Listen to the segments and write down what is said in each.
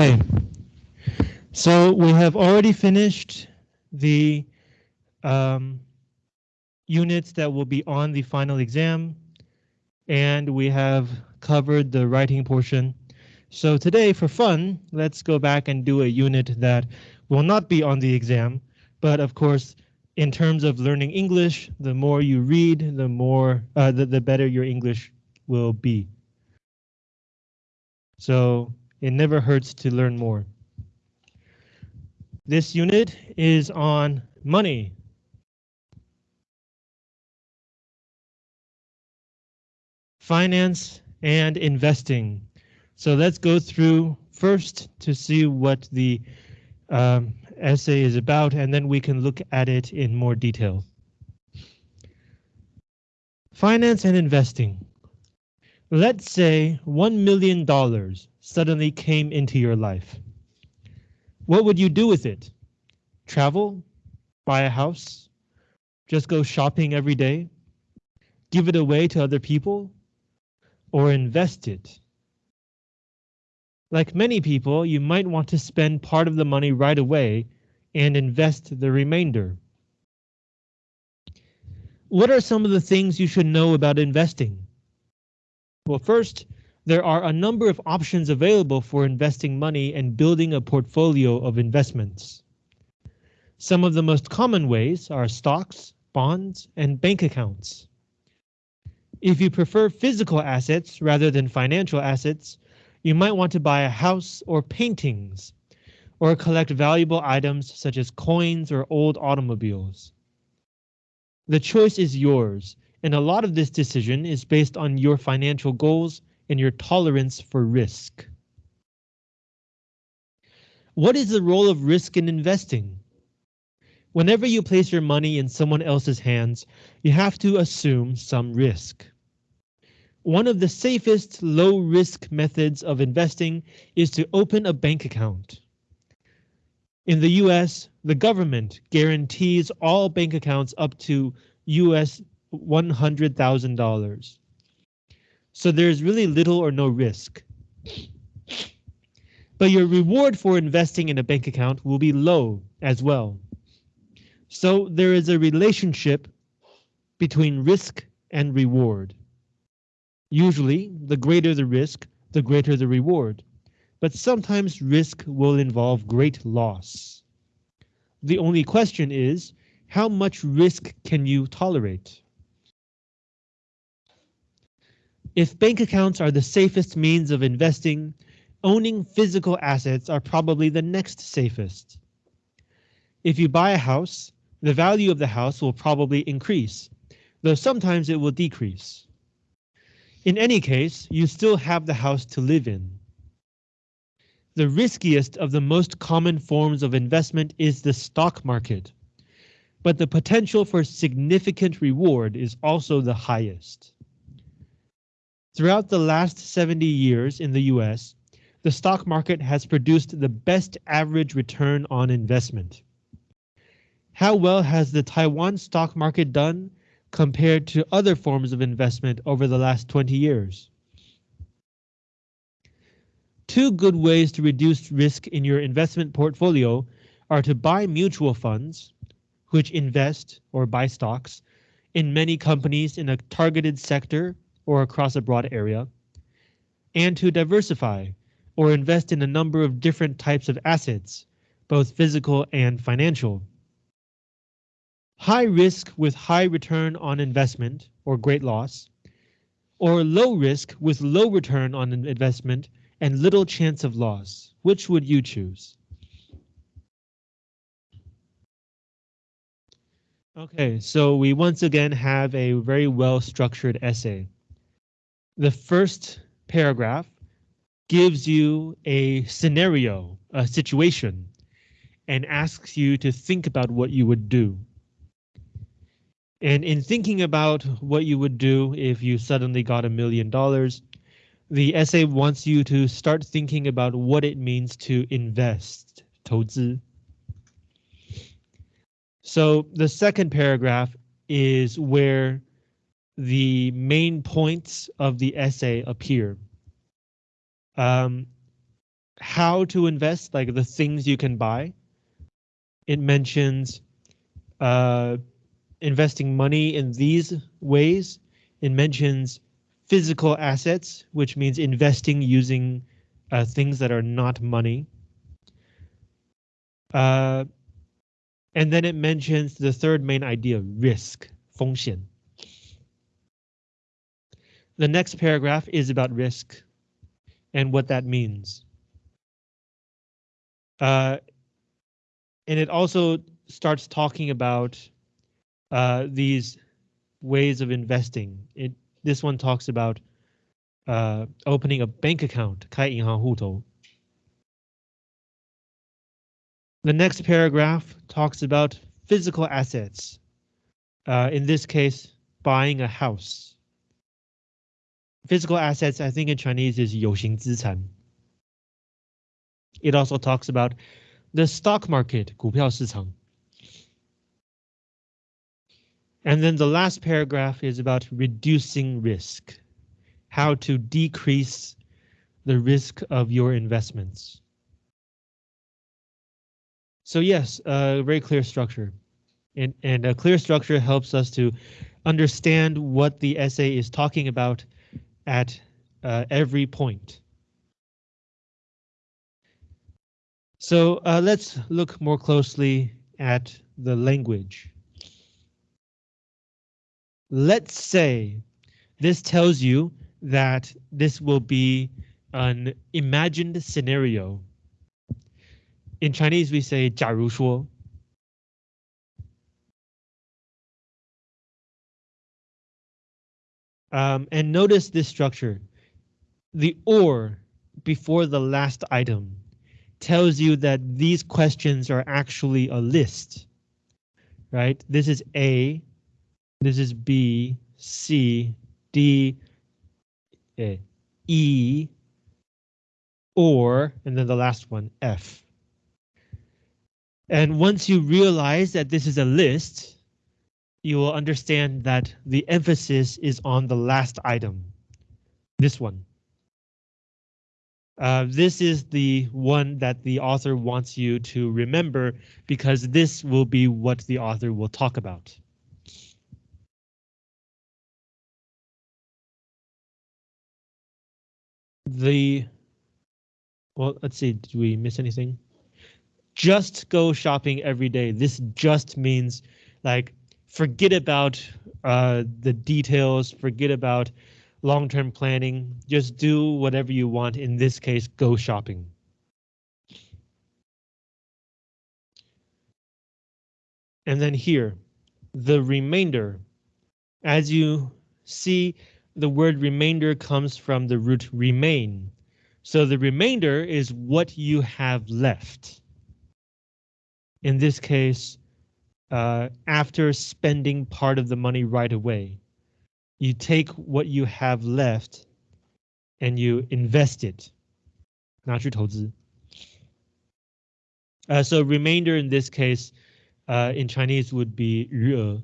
Okay, so we have already finished the um, units that will be on the final exam, and we have covered the writing portion. So today, for fun, let's go back and do a unit that will not be on the exam, but of course, in terms of learning English, the more you read, the more uh, the, the better your English will be. So it never hurts to learn more. This unit is on money. Finance and investing. So let's go through first to see what the um, essay is about, and then we can look at it in more detail. Finance and investing. Let's say $1 million suddenly came into your life. What would you do with it? Travel? Buy a house? Just go shopping every day? Give it away to other people? Or invest it? Like many people, you might want to spend part of the money right away and invest the remainder. What are some of the things you should know about investing? Well, first, there are a number of options available for investing money and building a portfolio of investments. Some of the most common ways are stocks, bonds, and bank accounts. If you prefer physical assets rather than financial assets, you might want to buy a house or paintings, or collect valuable items such as coins or old automobiles. The choice is yours, and a lot of this decision is based on your financial goals and your tolerance for risk. What is the role of risk in investing? Whenever you place your money in someone else's hands, you have to assume some risk. One of the safest low risk methods of investing is to open a bank account. In the US, the government guarantees all bank accounts up to US $100,000. So there's really little or no risk. But your reward for investing in a bank account will be low as well. So there is a relationship between risk and reward. Usually, the greater the risk, the greater the reward. But sometimes risk will involve great loss. The only question is, how much risk can you tolerate? If bank accounts are the safest means of investing, owning physical assets are probably the next safest. If you buy a house, the value of the house will probably increase, though sometimes it will decrease. In any case, you still have the house to live in. The riskiest of the most common forms of investment is the stock market, but the potential for significant reward is also the highest. Throughout the last 70 years in the US, the stock market has produced the best average return on investment. How well has the Taiwan stock market done compared to other forms of investment over the last 20 years. Two good ways to reduce risk in your investment portfolio are to buy mutual funds, which invest or buy stocks in many companies in a targeted sector or across a broad area, and to diversify or invest in a number of different types of assets, both physical and financial. High risk with high return on investment or great loss, or low risk with low return on investment and little chance of loss. Which would you choose? Okay, so we once again have a very well structured essay. The first paragraph gives you a scenario, a situation, and asks you to think about what you would do. And in thinking about what you would do if you suddenly got a million dollars, the essay wants you to start thinking about what it means to invest, 投资. So the second paragraph is where the main points of the essay appear. Um, how to invest, like the things you can buy. It mentions uh, investing money in these ways. It mentions physical assets, which means investing using uh, things that are not money. Uh, and then it mentions the third main idea, risk, 风险. The next paragraph is about risk and what that means. Uh, and it also starts talking about uh, these ways of investing. It this one talks about uh, opening a bank account, 开银行户头. The next paragraph talks about physical assets. Uh, in this case, buying a house. Physical assets, I think in Chinese is 有形资产. It also talks about the stock market, 股票市场. And then the last paragraph is about reducing risk, how to decrease the risk of your investments. So yes, a very clear structure. And, and a clear structure helps us to understand what the essay is talking about at uh, every point. So uh, let's look more closely at the language. Let's say this tells you that this will be an imagined scenario. In Chinese, we say 假如说. Um, and notice this structure. The or before the last item tells you that these questions are actually a list, right? This is A, this is B, C, D, E, or, and then the last one, F. And once you realize that this is a list, you will understand that the emphasis is on the last item, this one. Uh, this is the one that the author wants you to remember because this will be what the author will talk about. the well, let's see, did we miss anything? Just go shopping every day. This just means like forget about uh, the details, forget about long-term planning. Just do whatever you want. In this case, go shopping. And then here, the remainder. As you see, the word remainder comes from the root remain. So the remainder is what you have left. In this case, uh, after spending part of the money right away, you take what you have left and you invest it. 拿去投资. Uh, so remainder in this case, uh, in Chinese would be 余额.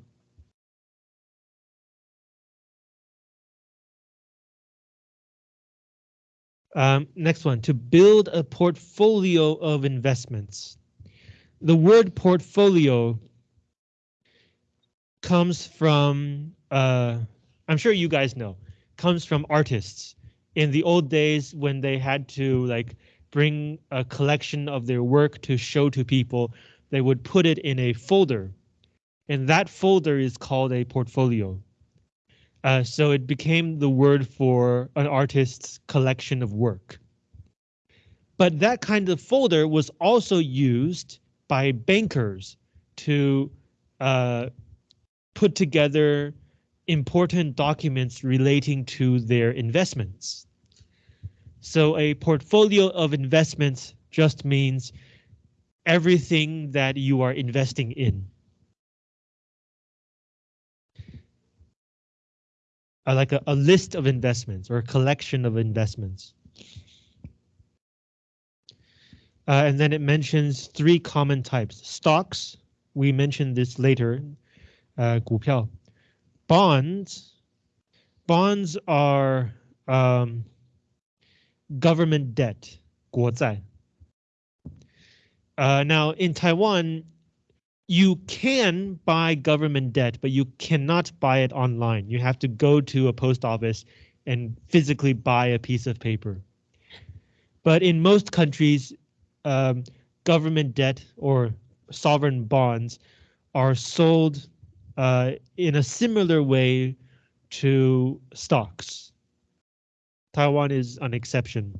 Um, next one, to build a portfolio of investments. The word portfolio comes from, uh, I'm sure you guys know, comes from artists. In the old days when they had to like bring a collection of their work to show to people, they would put it in a folder. And that folder is called a portfolio. Uh, so it became the word for an artist's collection of work. But that kind of folder was also used by bankers to uh, put together important documents relating to their investments. So a portfolio of investments just means everything that you are investing in. uh, like a, a list of investments or a collection of investments. Uh, and then it mentions three common types. Stocks, we mentioned this later, uh, 股票. Bonds, bonds are um, government debt, 国债. Uh, now in Taiwan, you can buy government debt, but you cannot buy it online. You have to go to a post office and physically buy a piece of paper. But in most countries, um, government debt or sovereign bonds are sold uh, in a similar way to stocks. Taiwan is an exception.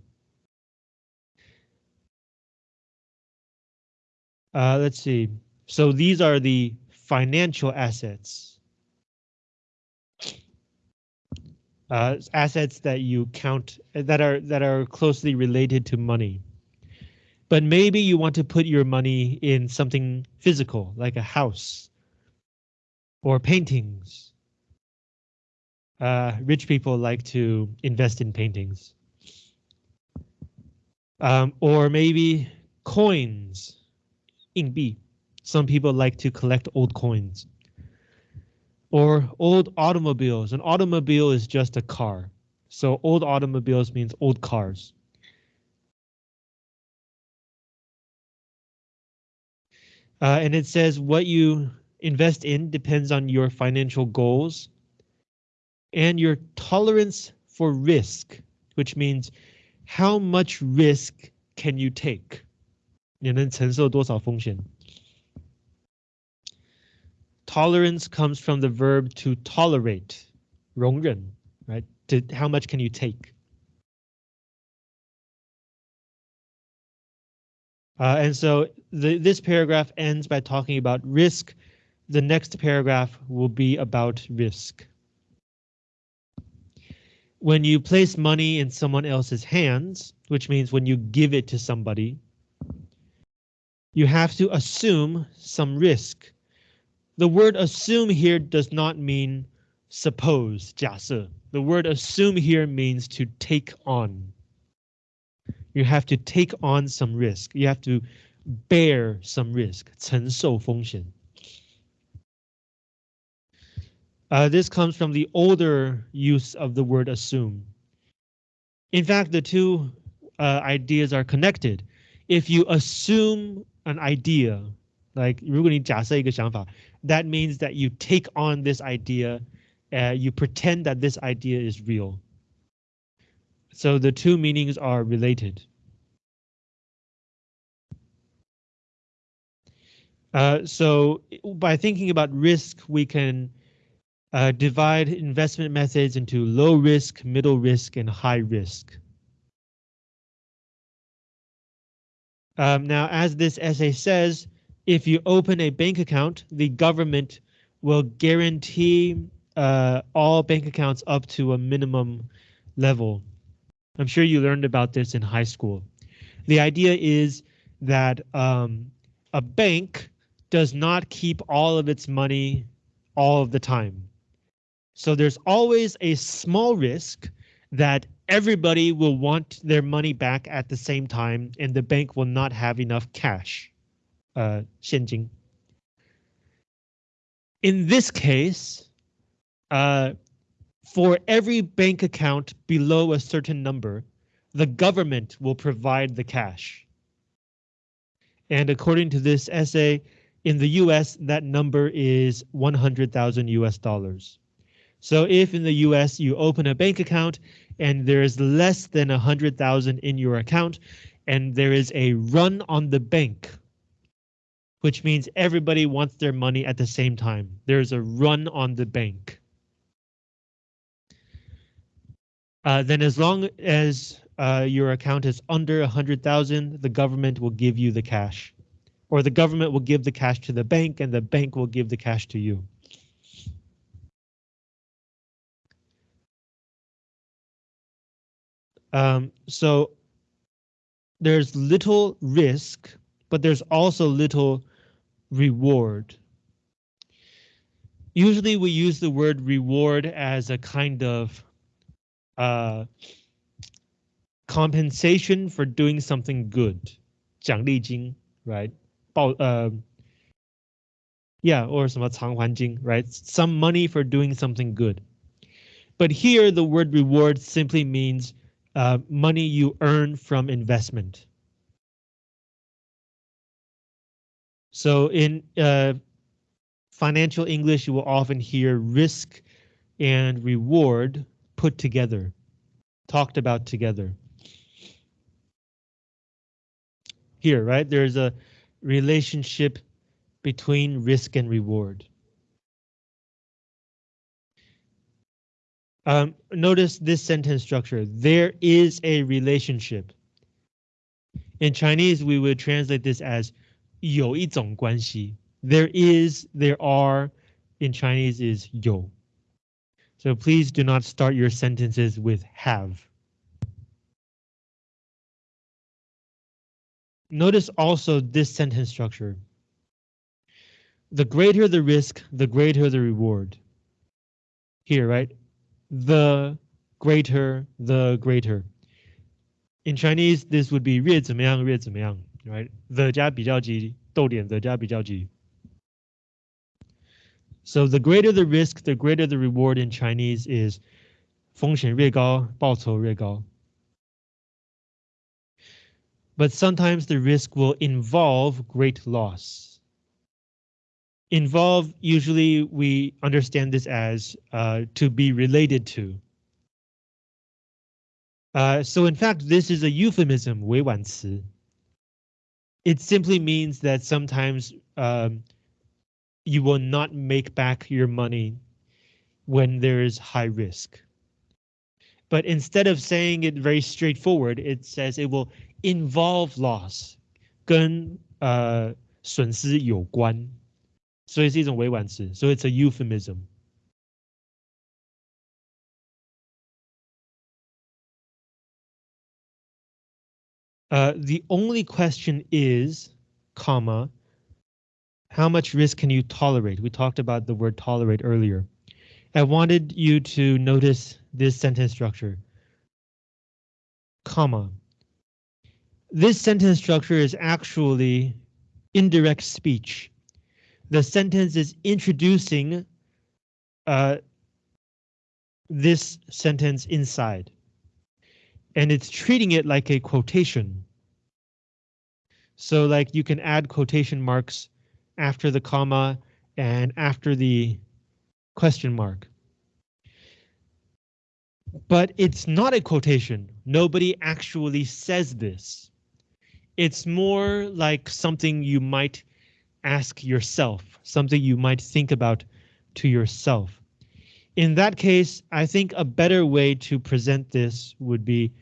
Uh, let's see. So these are the financial assets. Uh, assets that you count that are that are closely related to money. But maybe you want to put your money in something physical, like a house or paintings. Uh, rich people like to invest in paintings. Um, or maybe coins, 硬币. Some people like to collect old coins. Or old automobiles. An automobile is just a car. So old automobiles means old cars. Uh, and it says what you invest in depends on your financial goals and your tolerance for risk, which means how much risk can you take? 你能承受多少风险? Tolerance comes from the verb to tolerate, 容忍, right? To how much can you take? Uh, and so the, this paragraph ends by talking about risk. The next paragraph will be about risk. When you place money in someone else's hands, which means when you give it to somebody, you have to assume some risk. The word assume here does not mean suppose, 假设. The word assume here means to take on. You have to take on some risk. You have to bear some risk, 承受风险. Uh, this comes from the older use of the word assume. In fact, the two uh, ideas are connected. If you assume an idea, like 如果你假设一个想法, that means that you take on this idea, uh, you pretend that this idea is real. So the two meanings are related. Uh, so by thinking about risk, we can uh, divide investment methods into low risk, middle risk, and high risk. Um, now, as this essay says, if you open a bank account, the government will guarantee uh, all bank accounts up to a minimum level. I'm sure you learned about this in high school. The idea is that um, a bank does not keep all of its money all of the time. So there's always a small risk that everybody will want their money back at the same time and the bank will not have enough cash. Uh. In this case, uh, for every bank account below a certain number, the government will provide the cash. And according to this essay, in the US, that number is 100,000 US dollars. So if in the US you open a bank account and there is less than 100,000 in your account and there is a run on the bank, which means everybody wants their money at the same time. There's a run on the bank. Uh, then as long as uh, your account is under 100,000, the government will give you the cash. Or the government will give the cash to the bank and the bank will give the cash to you. Um, so there's little risk, but there's also little reward. Usually we use the word reward as a kind of uh, compensation for doing something good. 奖励金, right? 报, uh, yeah, or 什么偿还金, right? Some money for doing something good. But here the word reward simply means uh, money you earn from investment. So in uh, financial English, you will often hear risk and reward put together, talked about together. Here, right, there's a relationship between risk and reward. Um, notice this sentence structure. There is a relationship. In Chinese, we would translate this as 有一种关系. There is, there are, in Chinese is 有. So please do not start your sentences with have. Notice also this sentence structure. The greater the risk, the greater the reward. Here, right? The greater, the greater. In Chinese, this would be 越怎么样,越怎么样, right? The 加比较级,逗点 the 加比较级. So the greater the risk, the greater the reward in Chinese is 风险越高,报酬越高. But sometimes the risk will involve great loss. Involve, usually we understand this as uh, to be related to. Uh, so in fact, this is a euphemism, 委婉词. It simply means that sometimes um, you will not make back your money when there is high risk. But instead of saying it very straightforward, it says it will involve loss，跟呃损失有关， 所以是一种委婉词，所以 it's a euphemism。Uh, the only question is, comma, how much risk can you tolerate? We talked about the word tolerate earlier. I wanted you to notice this sentence structure. Comma. This sentence structure is actually indirect speech. The sentence is introducing uh, this sentence inside and it's treating it like a quotation. So like you can add quotation marks after the comma and after the question mark. But it's not a quotation. Nobody actually says this. It's more like something you might ask yourself, something you might think about to yourself. In that case, I think a better way to present this would be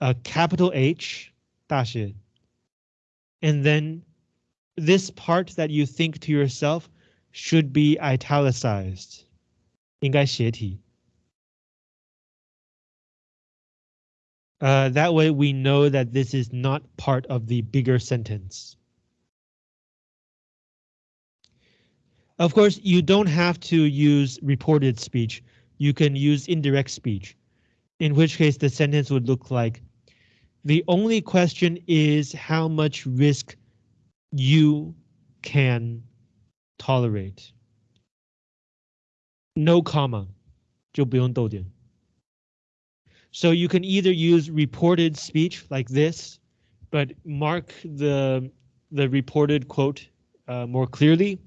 a capital H, 大写, and then this part that you think to yourself should be italicized. 应该斜体. Uh, that way we know that this is not part of the bigger sentence. Of course, you don't have to use reported speech. You can use indirect speech, in which case the sentence would look like the only question is how much risk you can tolerate. No comma, 就不用逗点. So you can either use reported speech like this, but mark the, the reported quote uh, more clearly,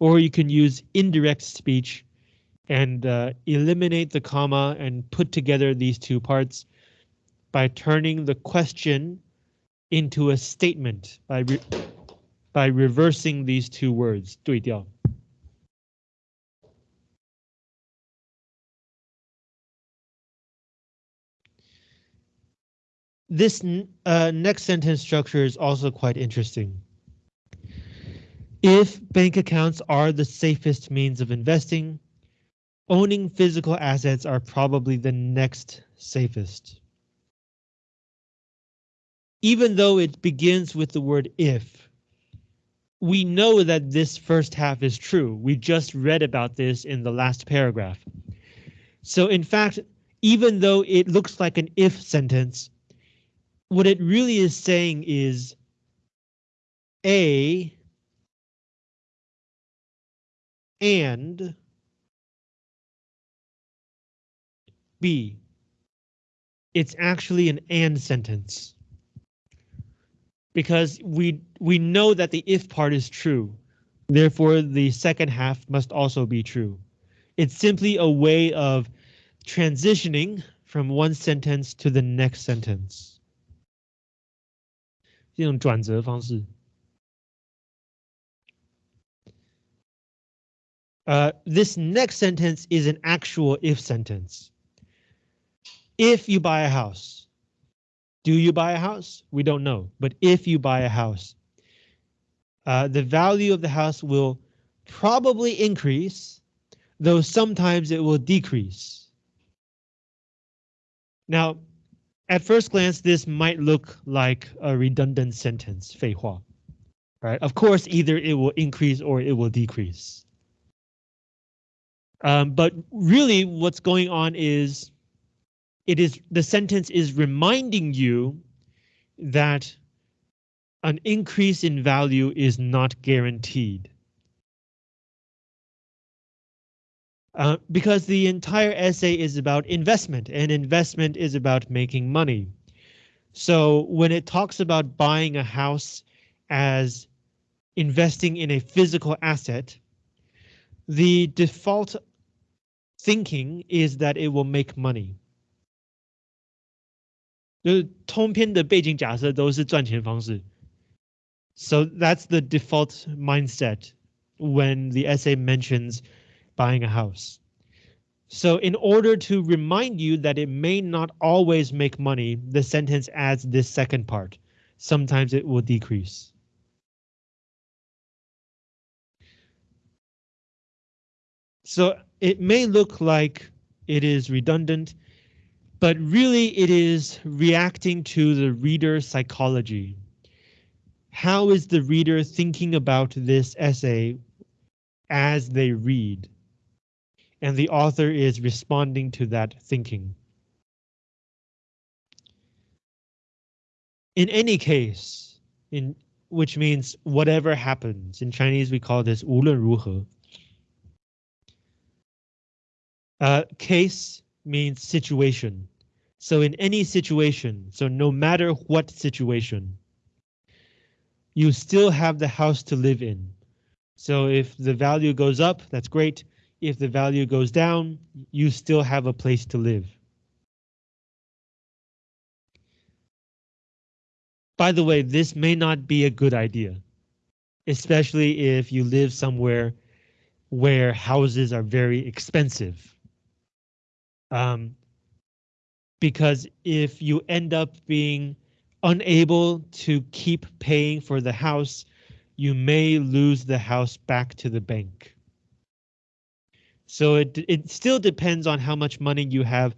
or you can use indirect speech and uh, eliminate the comma and put together these two parts by turning the question into a statement by re by reversing these two words. This uh, next sentence structure is also quite interesting. If bank accounts are the safest means of investing, owning physical assets are probably the next safest even though it begins with the word if, we know that this first half is true. We just read about this in the last paragraph. So in fact, even though it looks like an if sentence, what it really is saying is A and B. It's actually an and sentence. because we we know that the if part is true. Therefore, the second half must also be true. It's simply a way of transitioning from one sentence to the next sentence. 这种转折方式。 Uh, this next sentence is an actual if sentence. If you buy a house, do you buy a house? We don't know, but if you buy a house, uh, the value of the house will probably increase, though sometimes it will decrease. Now, at first glance, this might look like a redundant sentence, 废话. Right? Of course, either it will increase or it will decrease. Um, but really what's going on is it is the sentence is reminding you that an increase in value is not guaranteed. Uh, because the entire essay is about investment and investment is about making money. So when it talks about buying a house as investing in a physical asset, the default thinking is that it will make money. 就是通篇的背景假设都是赚钱方式。So that's the default mindset when the essay mentions buying a house. So in order to remind you that it may not always make money, the sentence adds this second part. Sometimes it will decrease. So it may look like it is redundant, but really it is reacting to the reader's psychology. How is the reader thinking about this essay as they read? And the author is responding to that thinking. In any case, in which means whatever happens, in Chinese we call this 无论如何. Uh, case means situation. So in any situation, so no matter what situation, you still have the house to live in. So if the value goes up, that's great. If the value goes down, you still have a place to live. By the way, this may not be a good idea, especially if you live somewhere where houses are very expensive. Um, because if you end up being unable to keep paying for the house, you may lose the house back to the bank. So it, it still depends on how much money you have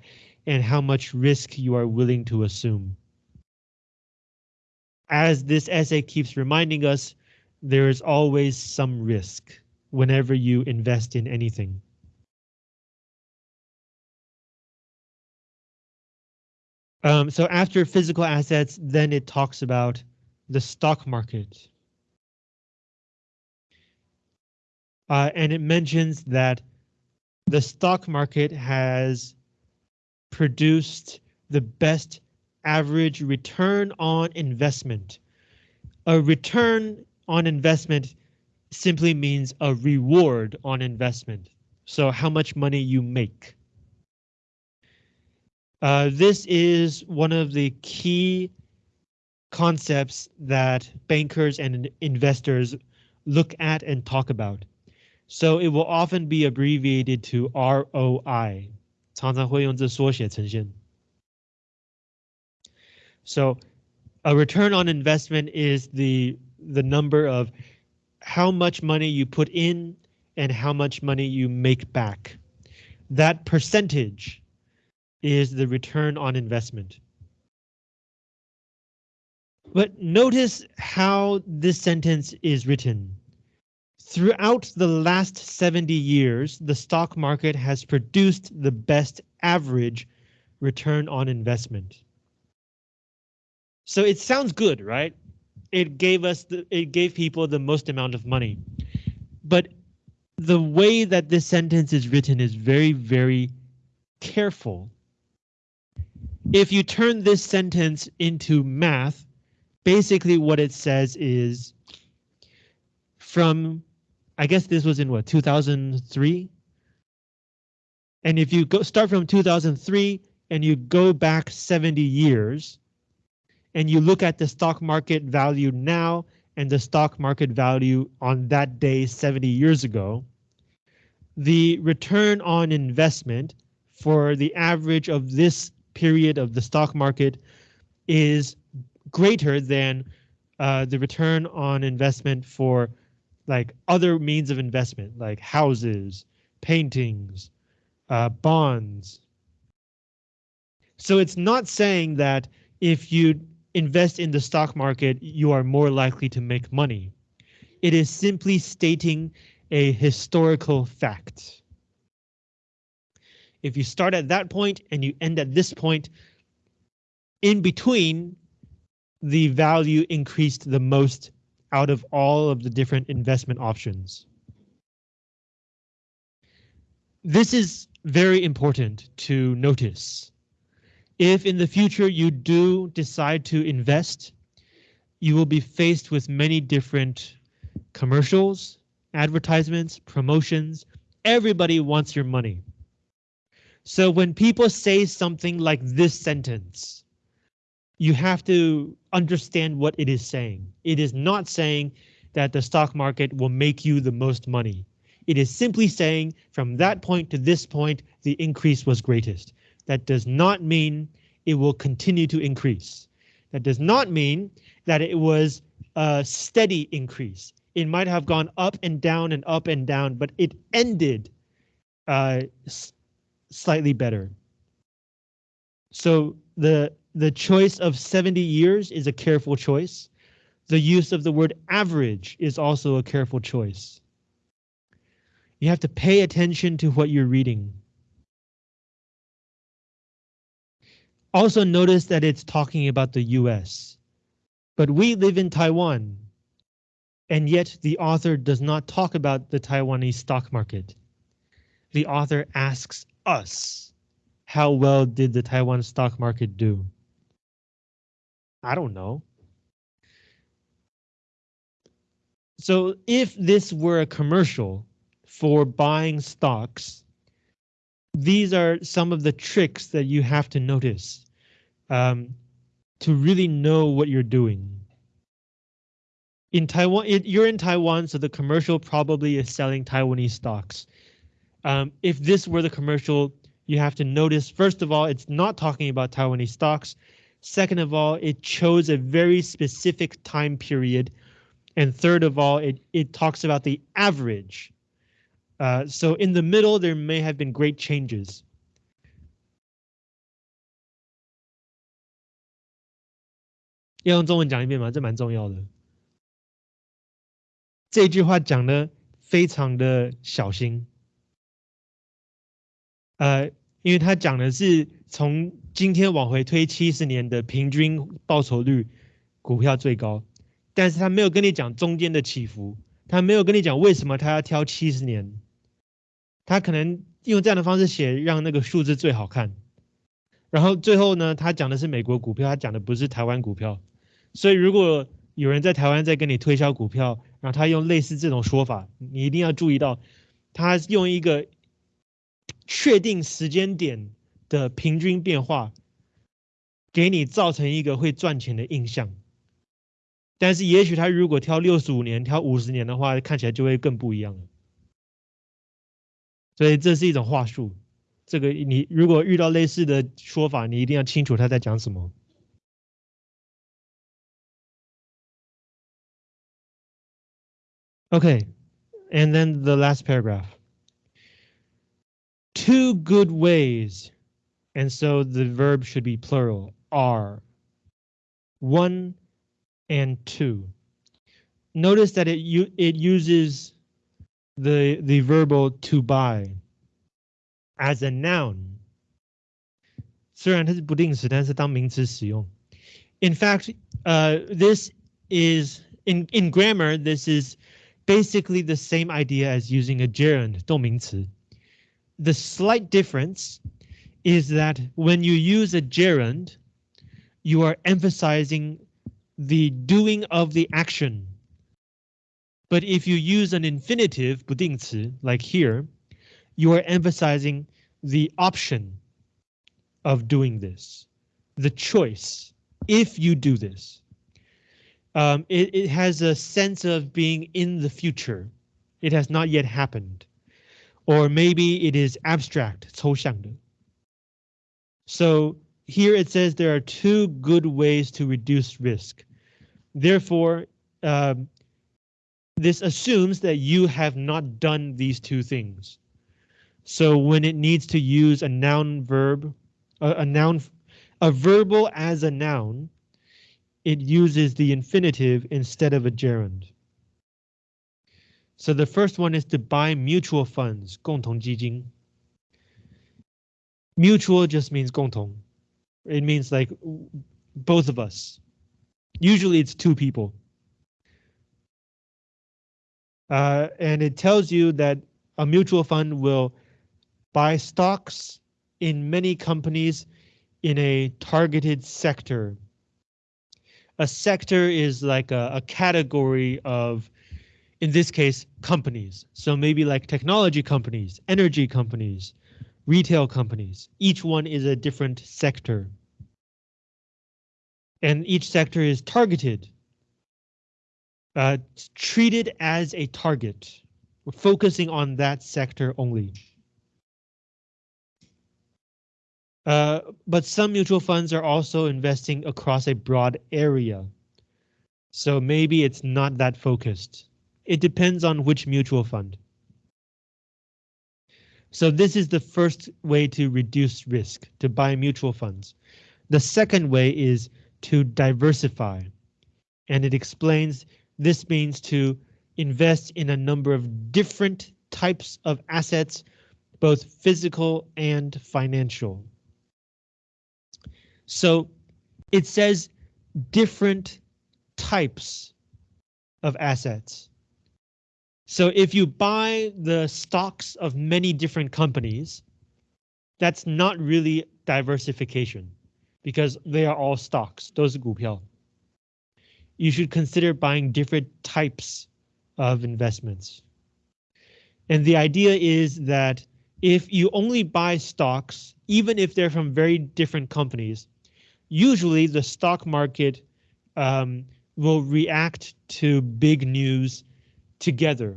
and how much risk you are willing to assume. As this essay keeps reminding us, there is always some risk whenever you invest in anything. Um, so after physical assets, then it talks about the stock market. Uh, and it mentions that the stock market has produced the best average return on investment. A return on investment simply means a reward on investment. So how much money you make. Uh, this is one of the key concepts that bankers and investors look at and talk about. So it will often be abbreviated to ROI. 常常会用这缩写呈现. So a return on investment is the the number of how much money you put in and how much money you make back. That percentage is the return on investment. But notice how this sentence is written. Throughout the last 70 years, the stock market has produced the best average return on investment. So it sounds good, right? It gave us the, it gave people the most amount of money. But the way that this sentence is written is very, very careful if you turn this sentence into math, basically what it says is from, I guess this was in what, 2003? And if you go start from 2003 and you go back 70 years and you look at the stock market value now and the stock market value on that day 70 years ago, the return on investment for the average of this period of the stock market is greater than uh, the return on investment for like other means of investment like houses, paintings, uh, bonds. So it's not saying that if you invest in the stock market, you are more likely to make money. It is simply stating a historical fact. If you start at that point and you end at this point, in between, the value increased the most out of all of the different investment options. This is very important to notice. If in the future you do decide to invest, you will be faced with many different commercials, advertisements, promotions. Everybody wants your money. So when people say something like this sentence, you have to understand what it is saying. It is not saying that the stock market will make you the most money. It is simply saying from that point to this point, the increase was greatest. That does not mean it will continue to increase. That does not mean that it was a steady increase. It might have gone up and down and up and down, but it ended uh, slightly better. So the the choice of 70 years is a careful choice. The use of the word average is also a careful choice. You have to pay attention to what you're reading. Also notice that it's talking about the US, but we live in Taiwan, and yet the author does not talk about the Taiwanese stock market. The author asks us, how well did the Taiwan stock market do? I don't know. So if this were a commercial, for buying stocks. These are some of the tricks that you have to notice um, to really know what you're doing. In Taiwan, it, you're in Taiwan, so the commercial probably is selling Taiwanese stocks. Um, if this were the commercial, you have to notice, first of all, it's not talking about Taiwanese stocks. Second of all, it chose a very specific time period. And third of all, it, it talks about the average uh, so in the middle, there may have been great changes. 呃，因为他讲的是从今天往回推七十年的平均报酬率，股票最高，但是他没有跟你讲中间的起伏，他没有跟你讲为什么他要挑七十年。他可能用这样的方式写，让那个数字最好看。然后最后呢，他讲的是美国股票，他讲的不是台湾股票。所以如果有人在台湾在跟你推销股票，然后他用类似这种说法，你一定要注意到，他用一个确定时间点的平均变化，给你造成一个会赚钱的印象。但是也许他如果挑六十五年、挑五十年的话，看起来就会更不一样了。所以这是一种话术，这个你如果遇到类似的说法，你一定要清楚他在讲什么。Okay, and then the last paragraph. two good ways. And so the verb should be plural, are. One and two. Notice that it it uses the the verbal to buy as a noun. 虽然它是不定式，但是当名词使用。In fact, uh, this is in in grammar. This is basically the same idea as using a gerund 动名词。The slight difference is that when you use a gerund, you are emphasizing the doing of the action. But if you use an infinitive 不定词 like here, you are emphasizing the option of doing this, the choice, if you do this. Um, it, it has a sense of being in the future. It has not yet happened. Or maybe it is abstract, 抽象的. So here it says there are two good ways to reduce risk. Therefore, um, this assumes that you have not done these two things. So when it needs to use a noun verb, a, a noun, a verbal as a noun, it uses the infinitive instead of a gerund. So the first one is to buy mutual funds, 共同基金. Mutual just means 共同. It means like both of us. Usually it's two people. Uh, and it tells you that a mutual fund will buy stocks in many companies in a targeted sector. A sector is like a, a category of, in this case, companies. So maybe like technology companies, energy companies, retail companies. Each one is a different sector. And each sector is targeted. Uh, treated as a target. We're focusing on that sector only. Uh, but some mutual funds are also investing across a broad area. So maybe it's not that focused. It depends on which mutual fund. So this is the first way to reduce risk, to buy mutual funds. The second way is to diversify. And it explains this means to invest in a number of different types of assets, both physical and financial. So it says different types of assets. So if you buy the stocks of many different companies, that's not really diversification because they are all stocks, those are You should consider buying different types of investments. And the idea is that if you only buy stocks, even if they're from very different companies, usually the stock market um, will react to big news together.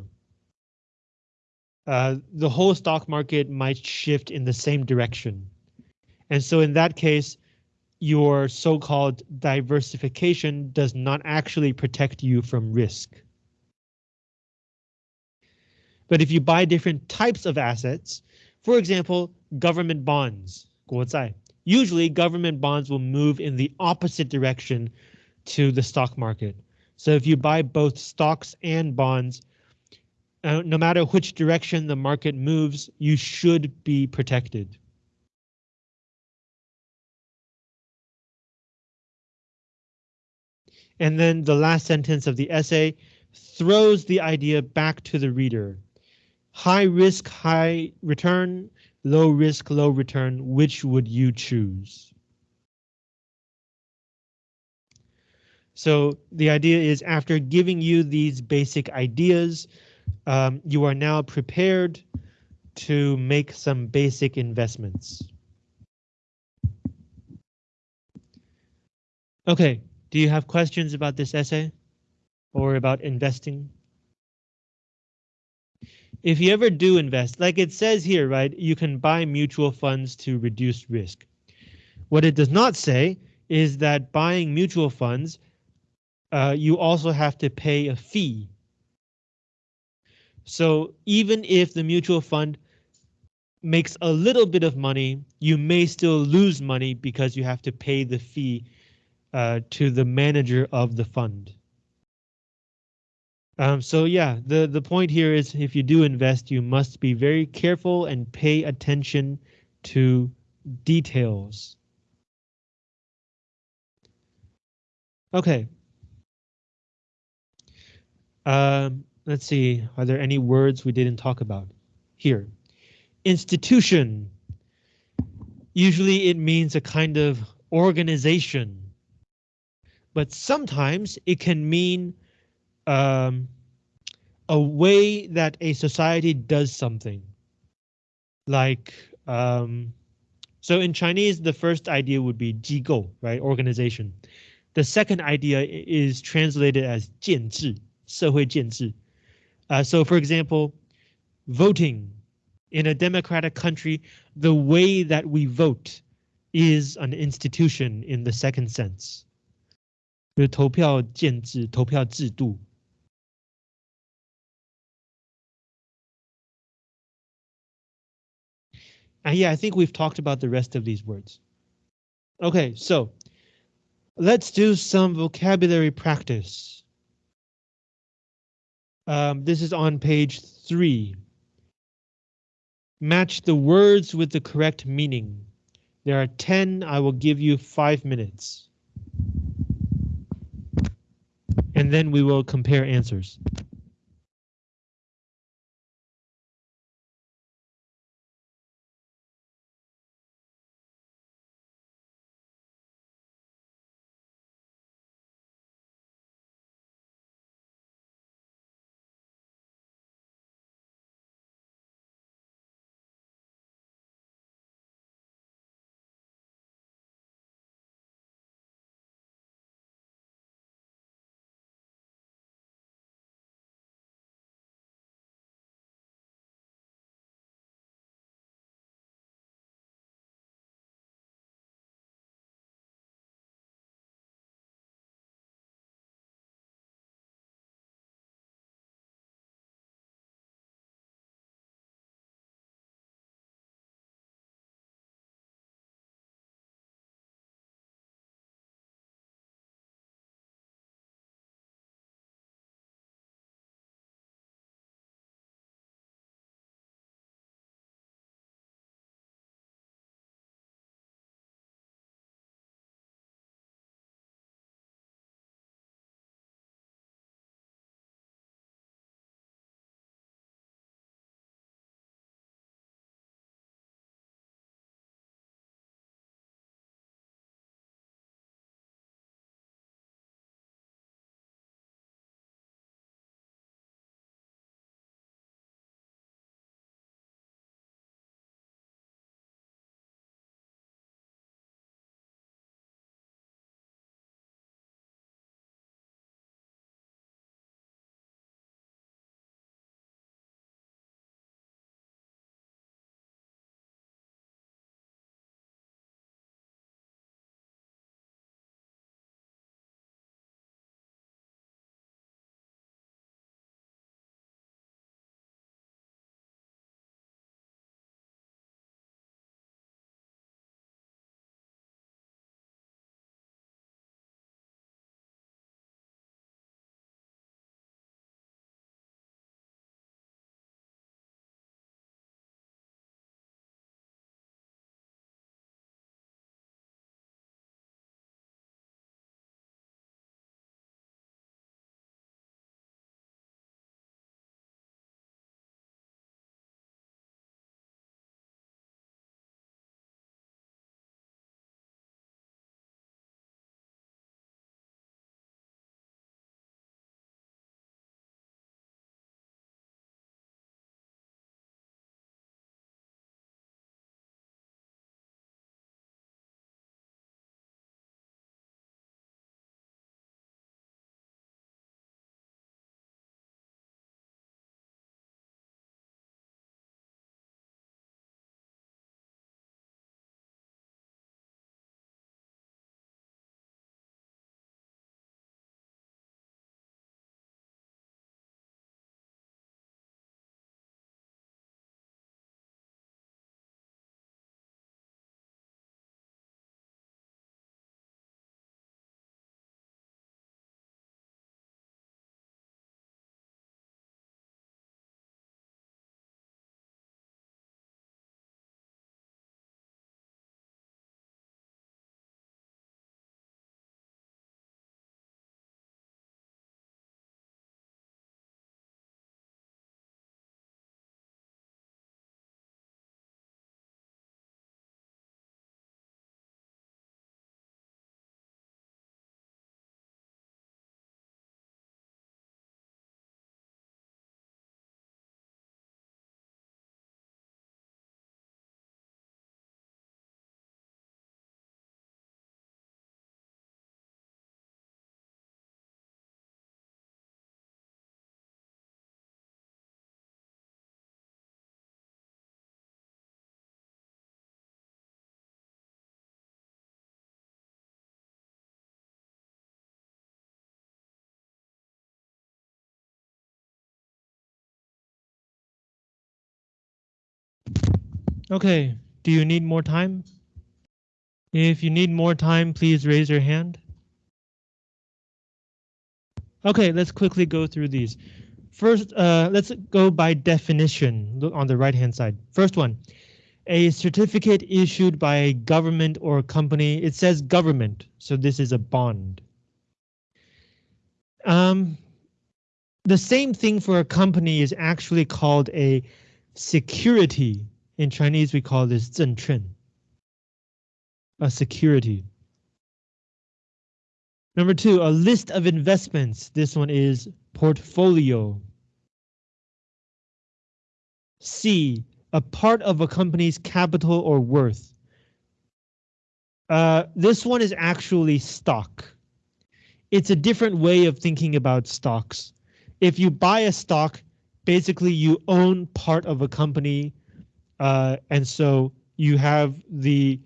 Uh, the whole stock market might shift in the same direction. And so in that case, your so-called diversification does not actually protect you from risk. But if you buy different types of assets, for example, government bonds, usually government bonds will move in the opposite direction to the stock market. So if you buy both stocks and bonds, uh, no matter which direction the market moves, you should be protected. And then the last sentence of the essay throws the idea back to the reader. High risk, high return, low risk, low return, which would you choose? So the idea is after giving you these basic ideas, um, you are now prepared to make some basic investments. Okay, do you have questions about this essay or about investing? if you ever do invest, like it says here, right, you can buy mutual funds to reduce risk. What it does not say is that buying mutual funds, uh, you also have to pay a fee. So even if the mutual fund makes a little bit of money, you may still lose money because you have to pay the fee uh, to the manager of the fund. Um, so yeah, the, the point here is if you do invest, you must be very careful and pay attention to details. Okay. Um, let's see, are there any words we didn't talk about here? Institution. Usually it means a kind of organization. but sometimes it can mean um, a way that a society does something. Like, um, so in Chinese, the first idea would be 机构, right? Organization. The second idea is translated as 建制, 社会建制. Uh, so for example, voting in a democratic country, the way that we vote is an institution in the second sense. 投票建制,投票制度. And yeah, I think we've talked about the rest of these words. Okay, so let's do some vocabulary practice. Um, this is on page three. Match the words with the correct meaning. There are 10, I will give you five minutes. And then we will compare answers. Okay, do you need more time? If you need more time, please raise your hand. Okay, let's quickly go through these. First, uh, let's go by definition. On the right hand side. First one, a certificate issued by a government or a company. It says government, so this is a bond. Um, the same thing for a company is actually called a security. In Chinese, we call this 证券. A security. Number two, a list of investments. This one is portfolio. C, a part of a company's capital or worth. Uh, this one is actually stock. It's a different way of thinking about stocks. If you buy a stock, basically you own part of a company, uh, and so you have the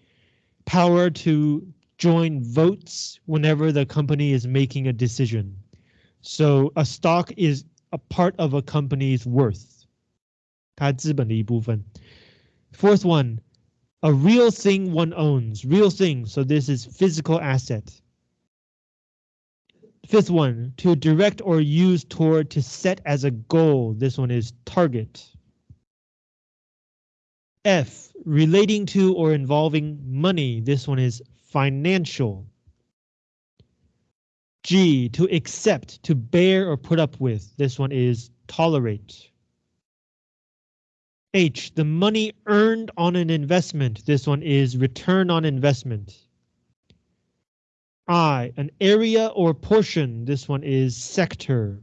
power to join votes whenever the company is making a decision. So a stock is a part of a company's worth. 它资本的一部分. Fourth one, a real thing one owns. Real thing, so this is physical asset. Fifth one, to direct or use toward to set as a goal. This one is target. F, relating to or involving money. This one is financial. G, to accept, to bear or put up with. This one is tolerate. H, the money earned on an investment. This one is return on investment. I, an area or portion. This one is sector.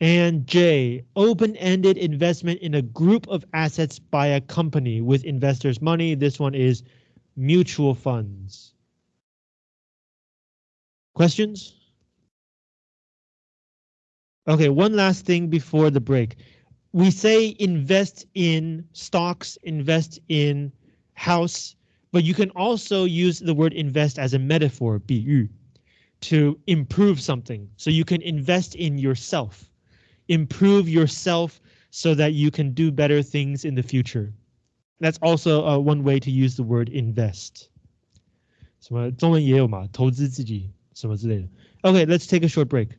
And J, open-ended investment in a group of assets by a company with investors' money. This one is mutual funds. Questions? Okay, one last thing before the break we say invest in stocks, invest in house, but you can also use the word invest as a metaphor, 比喻, to improve something. So you can invest in yourself, improve yourself so that you can do better things in the future. That's also uh, one way to use the word invest. 什么中文也有嘛，投资自己什么之类的. Okay, let's take a short break.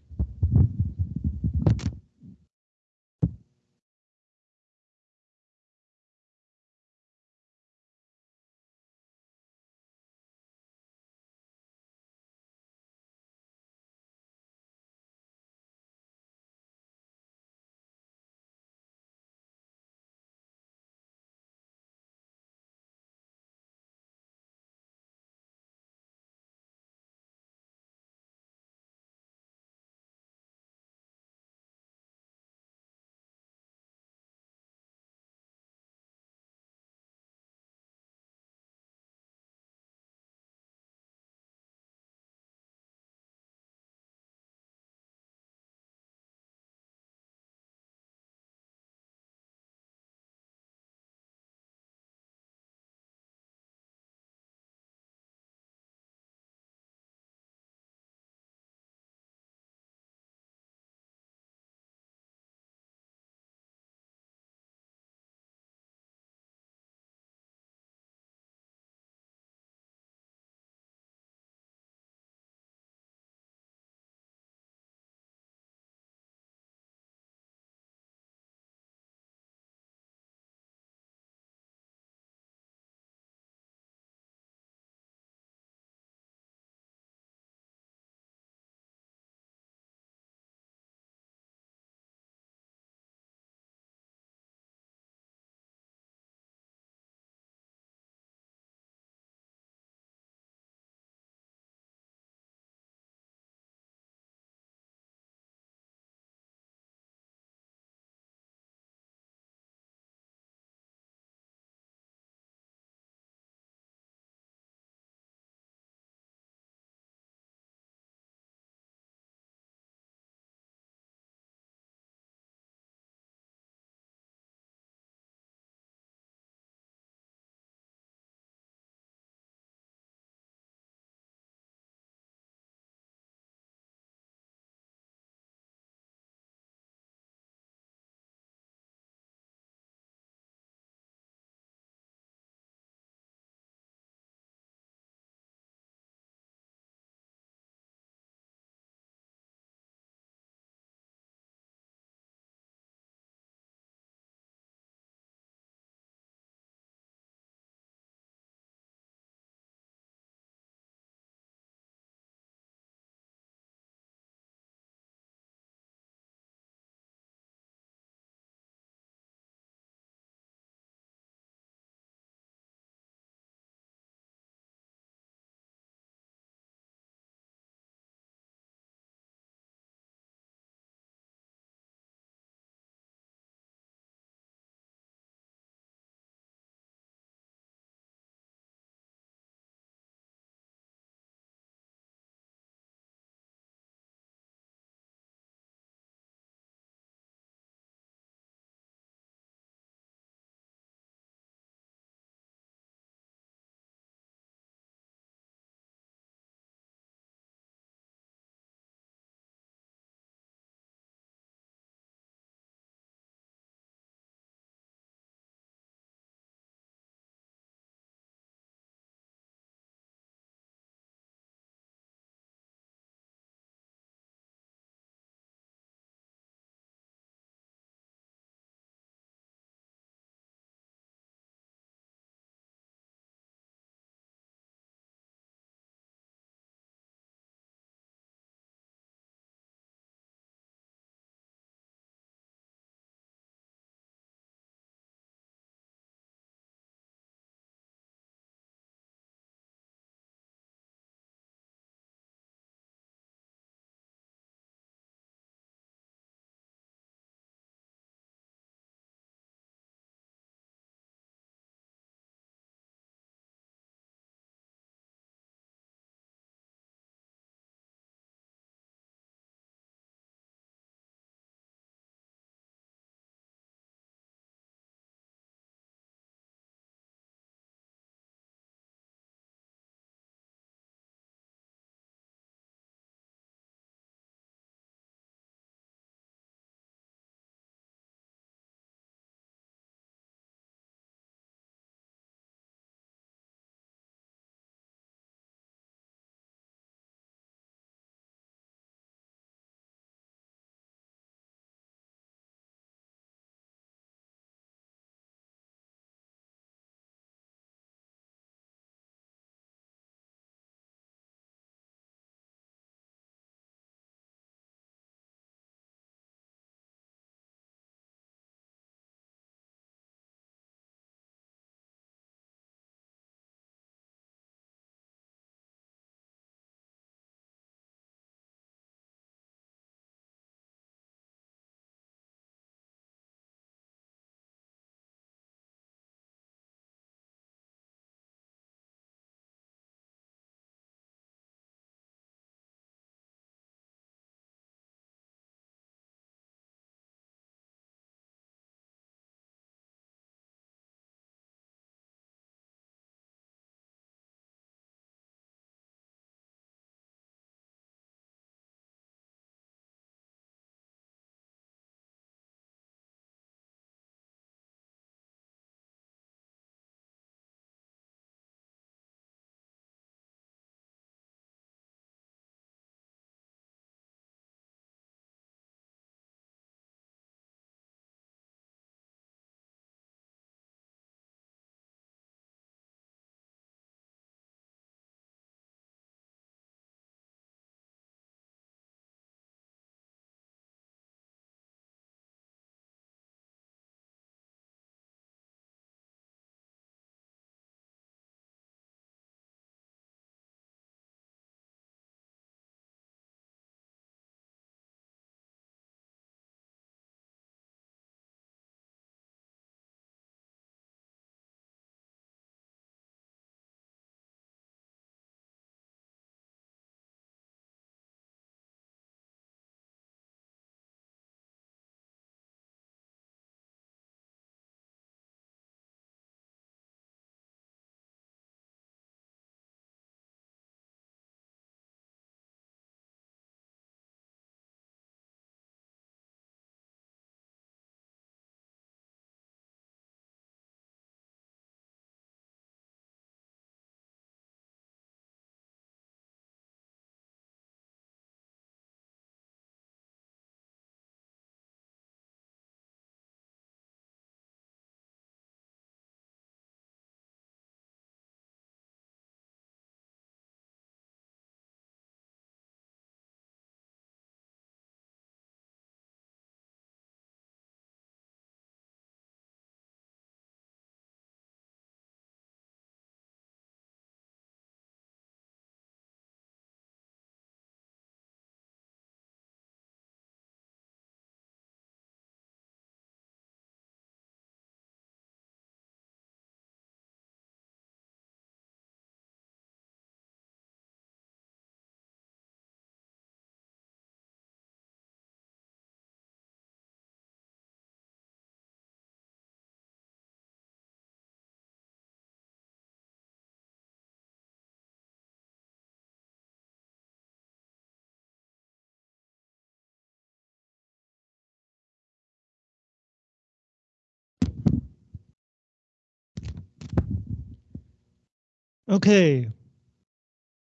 Okay.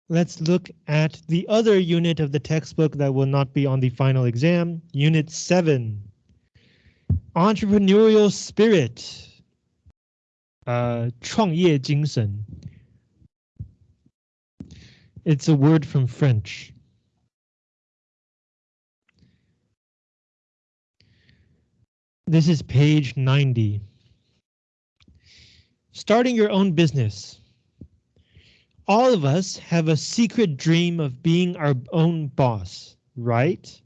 Let's look at the other unit of the textbook that will not be on the final exam, Unit 7. Entrepreneurial spirit. Uh, 创业精神. It's a word from French. This is page 90. Starting your own business. All of us have a secret dream of being our own boss, right?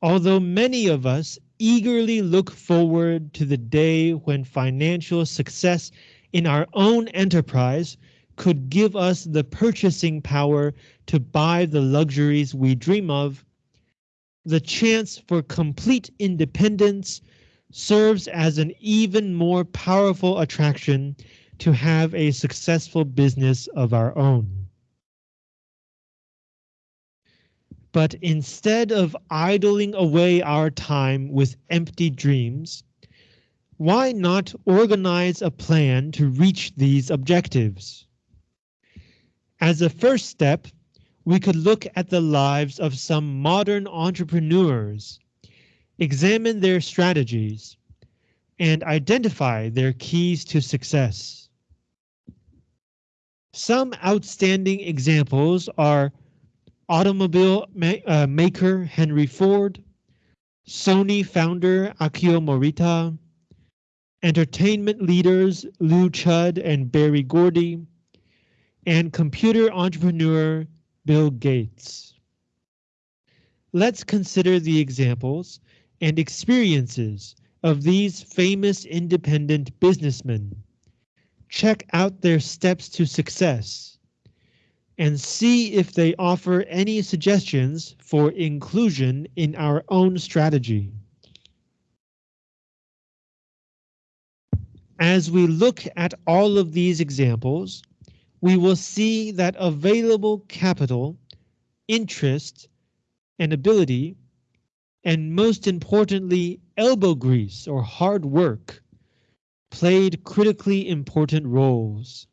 Although many of us eagerly look forward to the day when financial success in our own enterprise could give us the purchasing power to buy the luxuries we dream of, the chance for complete independence serves as an even more powerful attraction to have a successful business of our own. But instead of idling away our time with empty dreams, why not organize a plan to reach these objectives? As a first step, we could look at the lives of some modern entrepreneurs, examine their strategies, and identify their keys to success. Some outstanding examples are automobile ma uh, maker Henry Ford, Sony founder Akio Morita, entertainment leaders Lew Chudd and Berry Gordy, and computer entrepreneur Bill Gates. Let's consider the examples and experiences of these famous independent businessmen. Check out their steps to success and see if they offer any suggestions for inclusion in our own strategy. As we look at all of these examples, we will see that available capital, interest, and ability, and most importantly, elbow grease or hard work, played critically important roles.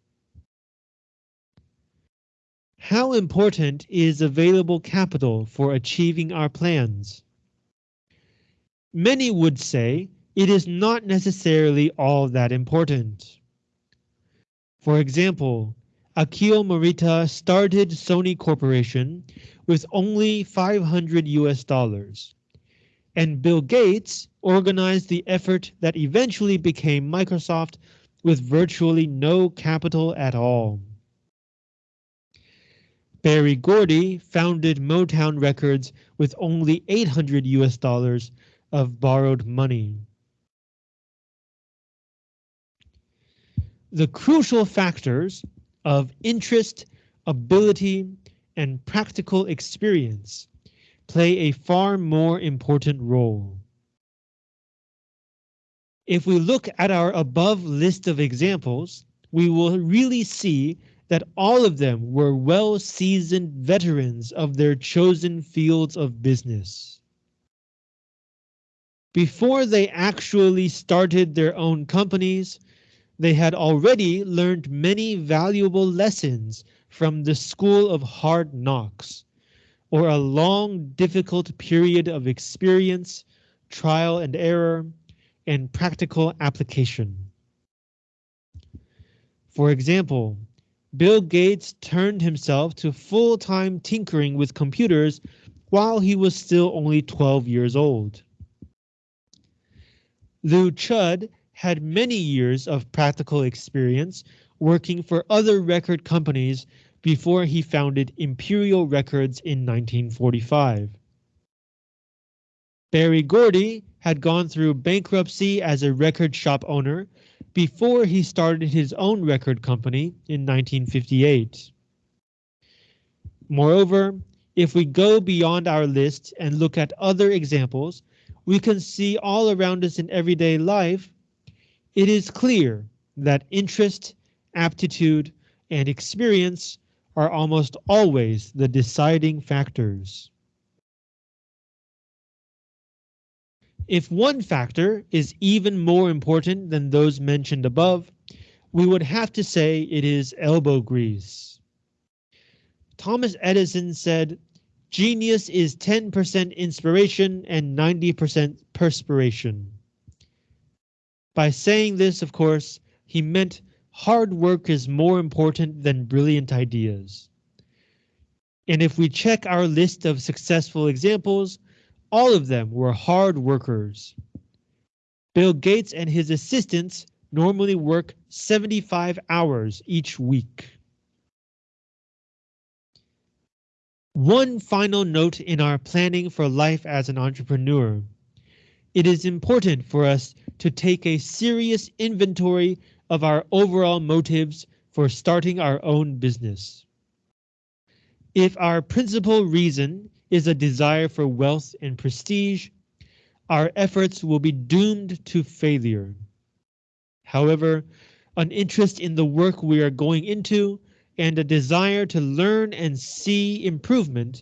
How important is available capital for achieving our plans? Many would say it is not necessarily all that important. For example, Akio Morita started Sony Corporation with only 500 US dollars. And Bill Gates organized the effort that eventually became Microsoft with virtually no capital at all. Berry Gordy founded Motown Records with only 800 US dollars of borrowed money. The crucial factors of interest, ability, and practical experience play a far more important role. If we look at our above list of examples, we will really see that all of them were well-seasoned veterans of their chosen fields of business. Before they actually started their own companies, they had already learned many valuable lessons from the school of hard knocks, or a long, difficult period of experience, trial and error, and practical application. For example, Bill Gates turned himself to full-time tinkering with computers while he was still only 12 years old. Lew Chudd had many years of practical experience working for other record companies before he founded Imperial Records in 1945. Berry Gordy had gone through bankruptcy as a record shop owner before he started his own record company in 1958. Moreover, if we go beyond our list and look at other examples, we can see all around us in everyday life it is clear that interest, aptitude, and experience are almost always the deciding factors. If one factor is even more important than those mentioned above, we would have to say it is elbow grease. Thomas Edison said, genius is 10% inspiration and 90% perspiration. By saying this, of course, he meant hard work is more important than brilliant ideas. And if we check our list of successful examples, all of them were hard workers. Bill Gates and his assistants normally work 75 hours each week. One final note in our planning for life as an entrepreneur. It is important for us to take a serious inventory of our overall motives for starting our own business. If our principal reason is a desire for wealth and prestige, our efforts will be doomed to failure. However, an interest in the work we are going into and a desire to learn and see improvement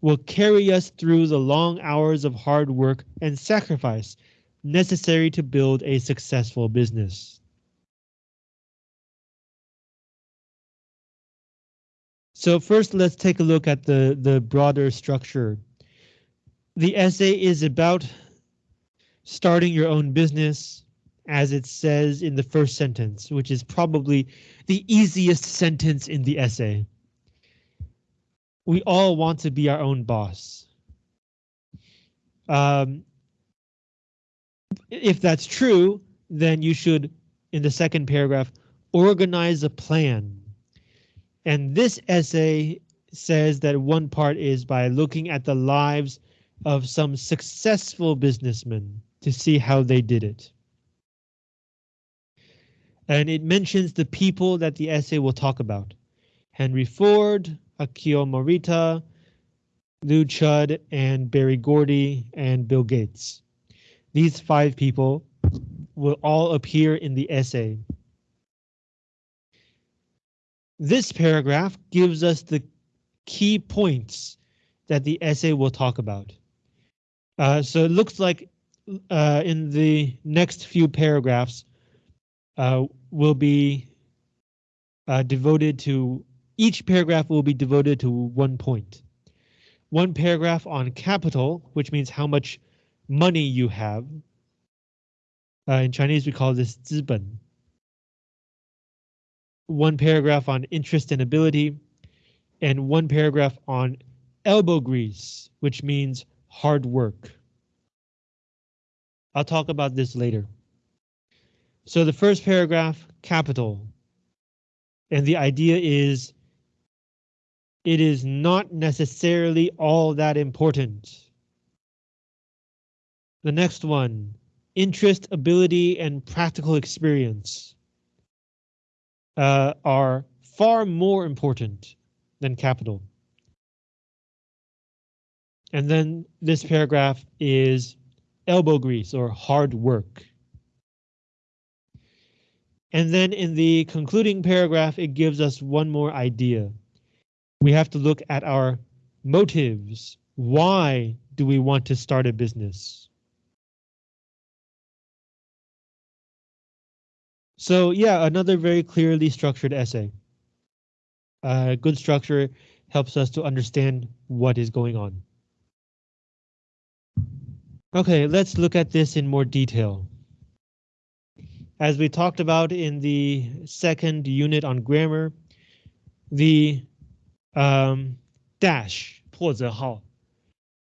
will carry us through the long hours of hard work and sacrifice necessary to build a successful business. So first, let's take a look at the, the broader structure. The essay is about starting your own business, as it says in the first sentence, which is probably the easiest sentence in the essay. We all want to be our own boss. Um, if that's true, then you should, in the second paragraph, organize a plan. And this essay says that one part is by looking at the lives of some successful businessmen to see how they did it and it mentions the people that the essay will talk about. Henry Ford, Akio Morita, Lew Chudd, and Berry Gordy, and Bill Gates. These five people will all appear in the essay. This paragraph gives us the key points that the essay will talk about. Uh, so it looks like uh, in the next few paragraphs, uh, will be uh, devoted to each paragraph will be devoted to one point. One paragraph on capital, which means how much money you have. Uh, in Chinese, we call this 资本. One paragraph on interest and ability, and one paragraph on elbow grease, which means hard work. I'll talk about this later. So the first paragraph, capital. And the idea is it is not necessarily all that important. The next one, interest, ability, and practical experience uh, are far more important than capital. And then this paragraph is elbow grease or hard work. And then in the concluding paragraph, it gives us one more idea. We have to look at our motives. Why do we want to start a business? So yeah, another very clearly structured essay. Uh, good structure helps us to understand what is going on. Okay, let's look at this in more detail. As we talked about in the second unit on grammar, the um, dash 破折号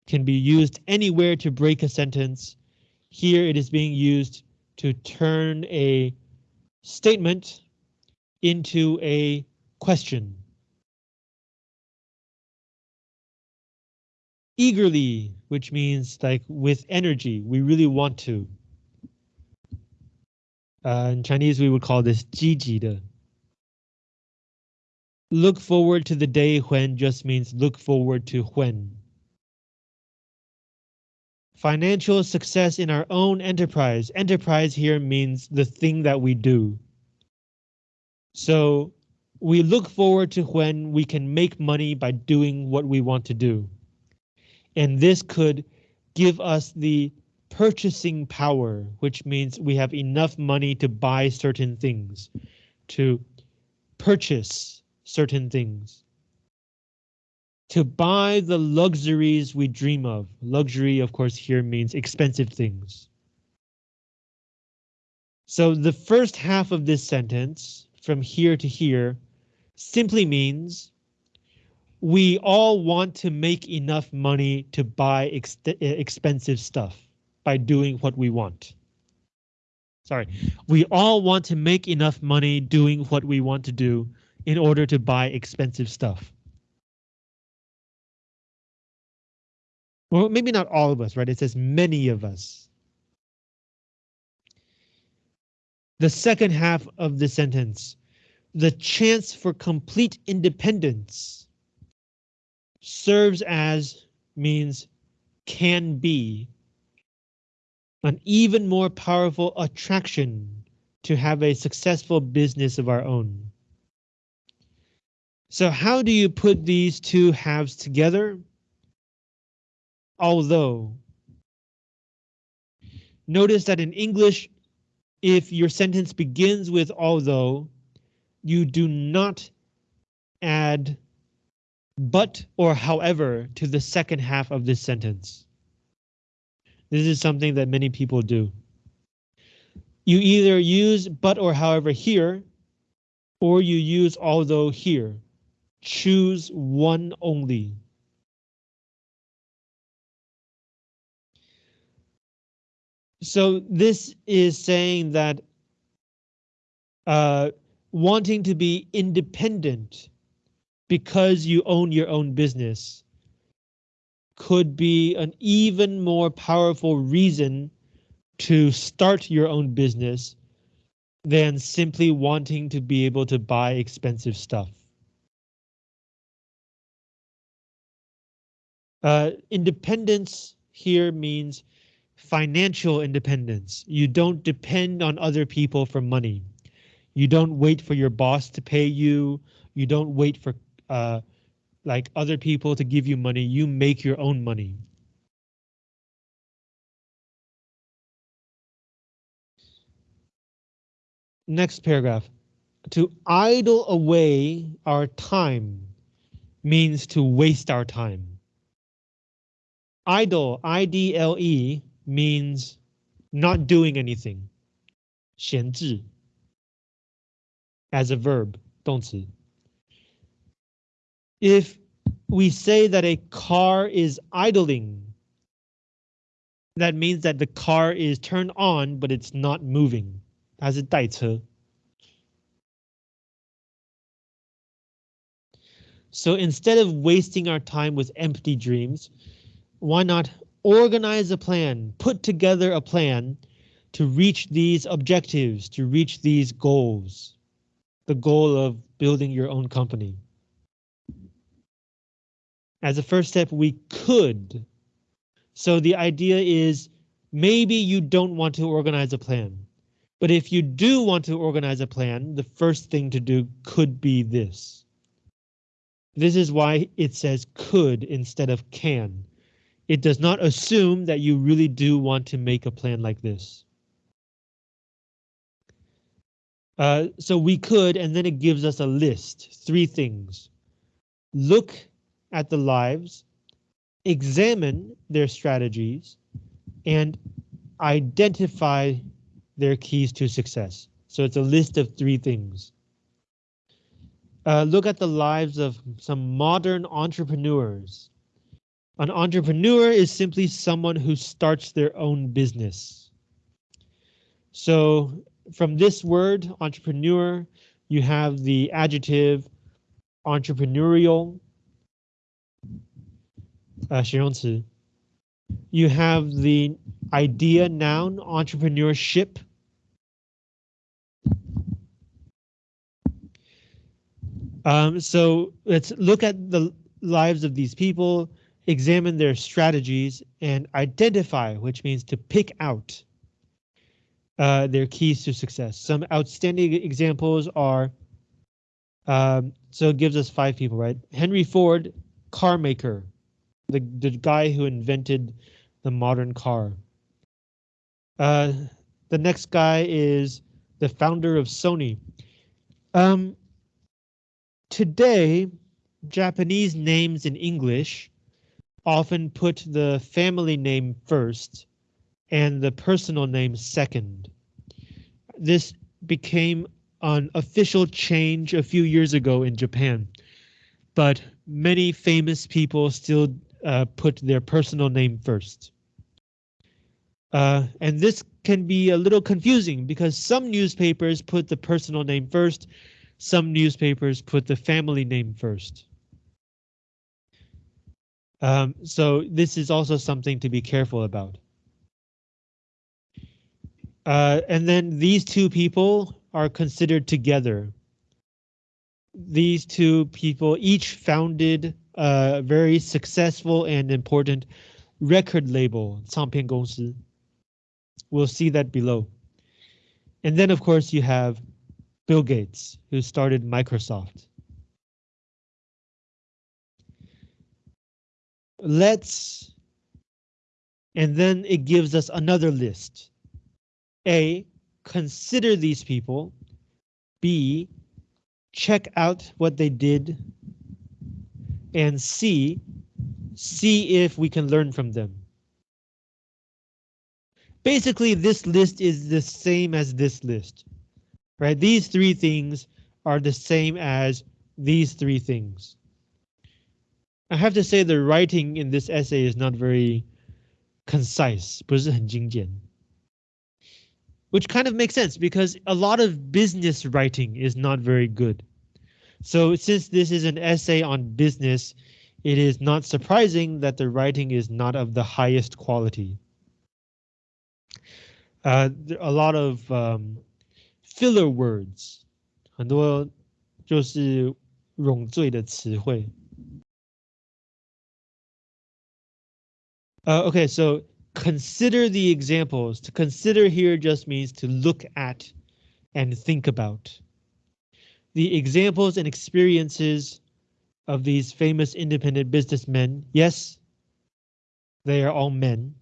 can be used anywhere to break a sentence. Here it is being used to turn a statement into a question. Eagerly, which means like with energy, we really want to. Uh, in Chinese, we would call this 积极的. Look forward to the day when just means look forward to when. Financial success in our own enterprise. Enterprise here means the thing that we do. So we look forward to when we can make money by doing what we want to do. And this could give us the purchasing power, which means we have enough money to buy certain things. to purchase certain things, to buy the luxuries we dream of. Luxury, of course, here means expensive things. So the first half of this sentence, from here to here, simply means we all want to make enough money to buy ex expensive stuff by doing what we want. Sorry, we all want to make enough money doing what we want to do in order to buy expensive stuff. Well, maybe not all of us, right? It says many of us. The second half of the sentence, the chance for complete independence serves as means can be an even more powerful attraction to have a successful business of our own. So how do you put these two halves together? Although. Notice that in English, if your sentence begins with although, you do not add but or however to the second half of this sentence. This is something that many people do. You either use but or however here, or you use although here. Choose one only. So this is saying that uh, wanting to be independent because you own your own business could be an even more powerful reason to start your own business than simply wanting to be able to buy expensive stuff. Uh, independence here means financial independence. You don't depend on other people for money. You don't wait for your boss to pay you. You don't wait for uh, like other people to give you money. You make your own money. Next paragraph. To idle away our time means to waste our time. Idle, I-D-L-E, means not doing anything. 闲置 as a verb, 动词. If we say that a car is idling, that means that the car is turned on, but it's not moving. 它是待车. So instead of wasting our time with empty dreams, why not organize a plan, put together a plan to reach these objectives, to reach these goals, the goal of building your own company. As a first step, we could. So the idea is maybe you don't want to organize a plan. But if you do want to organize a plan, the first thing to do could be this. This is why it says could instead of can. It does not assume that you really do want to make a plan like this. Uh, so we could, and then it gives us a list, three things. Look at the lives, examine their strategies, and identify their keys to success. So it's a list of three things. Uh, look at the lives of some modern entrepreneurs. An entrepreneur is simply someone who starts their own business. So from this word, entrepreneur, you have the adjective entrepreneurial, 呃，形容词. You have the idea noun entrepreneurship. Um, so let's look at the lives of these people, examine their strategies, and identify, which means to pick out uh, their keys to success. Some outstanding examples are, um, so it gives us five people, right? Henry Ford, car maker, the, the guy who invented the modern car. Uh, the next guy is the founder of Sony. Um, today, Japanese names in English often put the family name first and the personal name second. This became an official change a few years ago in Japan, but many famous people still uh, put their personal name first. Uh, and this can be a little confusing because some newspapers put the personal name first, some newspapers put the family name first. Um, so this is also something to be careful about. Uh, and then these two people are considered together. These two people each founded a very successful and important record label, 唱片公司. We'll see that below. And then, of course, you have Bill Gates, who started Microsoft. Let's, and then it gives us another list. A, consider these people. B, check out what they did. And C, see if we can learn from them. Basically, this list is the same as this list, right? These three things are the same as these three things. I have to say the writing in this essay is not very concise, 不是很精简 which kind of makes sense because a lot of business writing is not very good. So since this is an essay on business, it is not surprising that the writing is not of the highest quality. Uh, a lot of um, filler words, 很多就是冗赘的词汇. Uh, okay, so consider the examples. To consider here just means to look at and think about. The examples and experiences of these famous independent businessmen, yes, they are all men.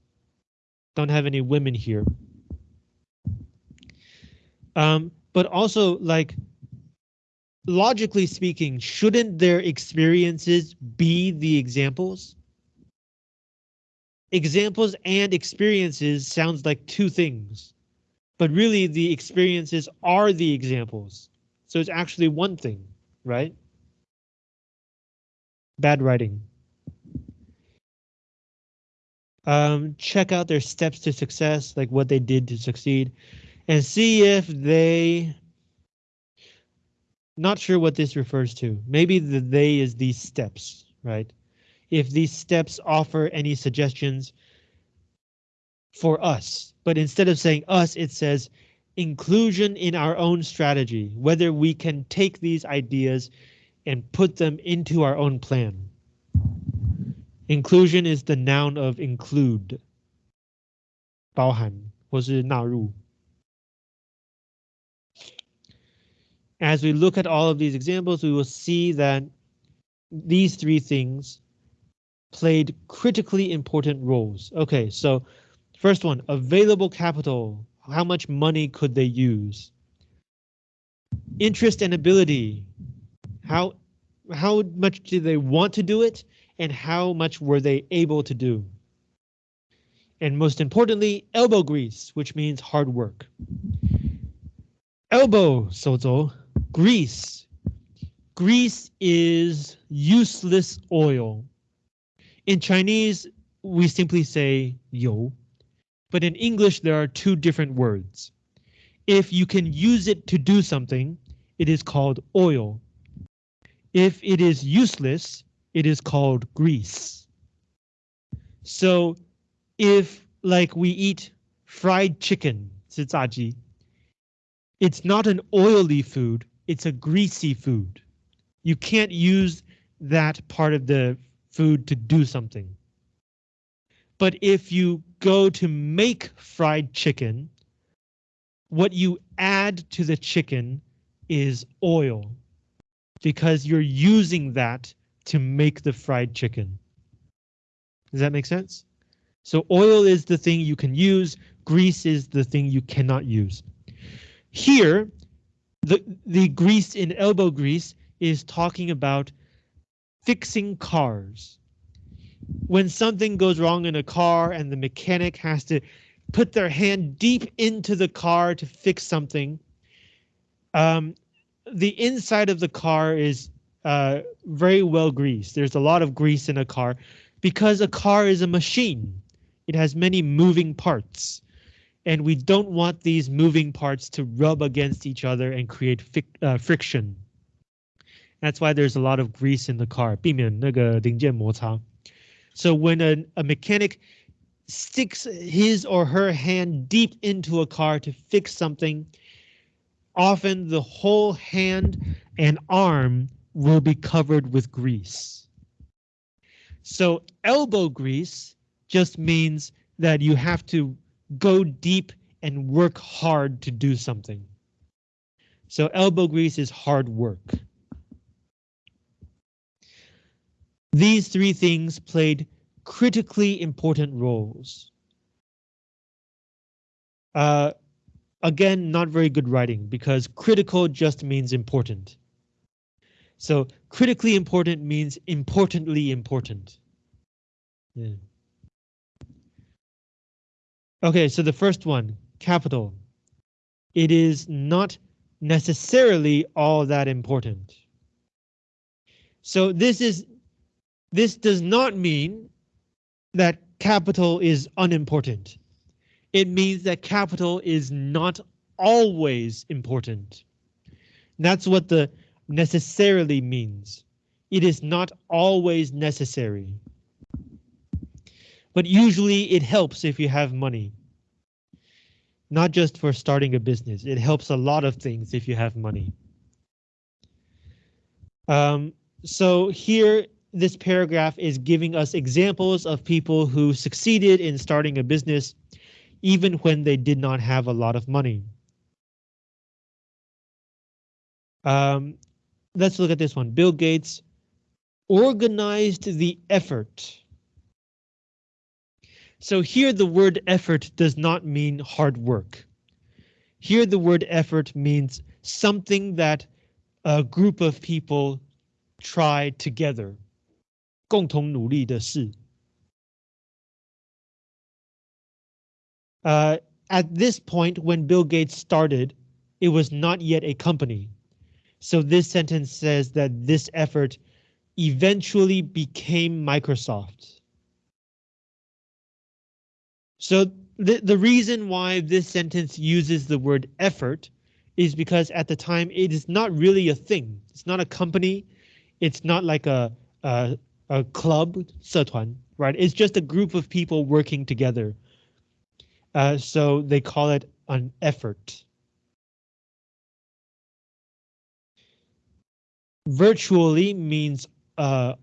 Don't have any women here. Um, but also, like, logically speaking, shouldn't their experiences be the examples? Examples and experiences sounds like two things, but really the experiences are the examples. So it's actually one thing, right? Bad writing. Um, check out their steps to success, like what they did to succeed, and see if they. Not sure what this refers to. Maybe the they is these steps, right? if these steps offer any suggestions for us. But instead of saying us, it says inclusion in our own strategy, whether we can take these ideas and put them into our own plan. Inclusion is the noun of include. 包含或是纳入. As we look at all of these examples, we will see that these three things played critically important roles. Okay, so first one, available capital. How much money could they use? Interest and ability. How, how much did they want to do it? And how much were they able to do? And most importantly, elbow grease, which means hard work. Elbow, sozo, grease. Grease is useless oil. In Chinese, we simply say yo, but in English, there are two different words. If you can use it to do something, it is called oil. If it is useless, it is called grease. So if like we eat fried chicken, it's not an oily food, it's a greasy food. You can't use that part of the food to do something. But if you go to make fried chicken, what you add to the chicken is oil because you're using that to make the fried chicken. Does that make sense? So oil is the thing you can use, grease is the thing you cannot use. Here, the the grease in elbow grease is talking about fixing cars. When something goes wrong in a car and the mechanic has to put their hand deep into the car to fix something, um, the inside of the car is uh, very well greased. There's a lot of grease in a car because a car is a machine. It has many moving parts and we don't want these moving parts to rub against each other and create uh, friction. That's why there's a lot of grease in the car, 避免那个零件摩擦. So when a, a mechanic sticks his or her hand deep into a car to fix something, often the whole hand and arm will be covered with grease. So elbow grease just means that you have to go deep and work hard to do something. So elbow grease is hard work. These three things played critically important roles. Uh, again, not very good writing because critical just means important. So critically important means importantly important. Yeah. Okay, so the first one, capital. It is not necessarily all that important. So this is this does not mean that capital is unimportant. It means that capital is not always important. That's what the necessarily means. It is not always necessary but usually it helps if you have money. Not just for starting a business, it helps a lot of things if you have money. Um, so here, this paragraph is giving us examples of people who succeeded in starting a business, even when they did not have a lot of money. Um, let's look at this one. Bill Gates organized the effort so here the word effort does not mean hard work. Here the word effort means something that a group of people try together. 共同努力的事. Uh, at this point, when Bill Gates started, it was not yet a company. So this sentence says that this effort eventually became Microsoft. So the, the reason why this sentence uses the word effort is because at the time it is not really a thing. It's not a company. It's not like a, a, a club, 社团, right? It's just a group of people working together. Uh, so they call it an effort. Virtually means uh,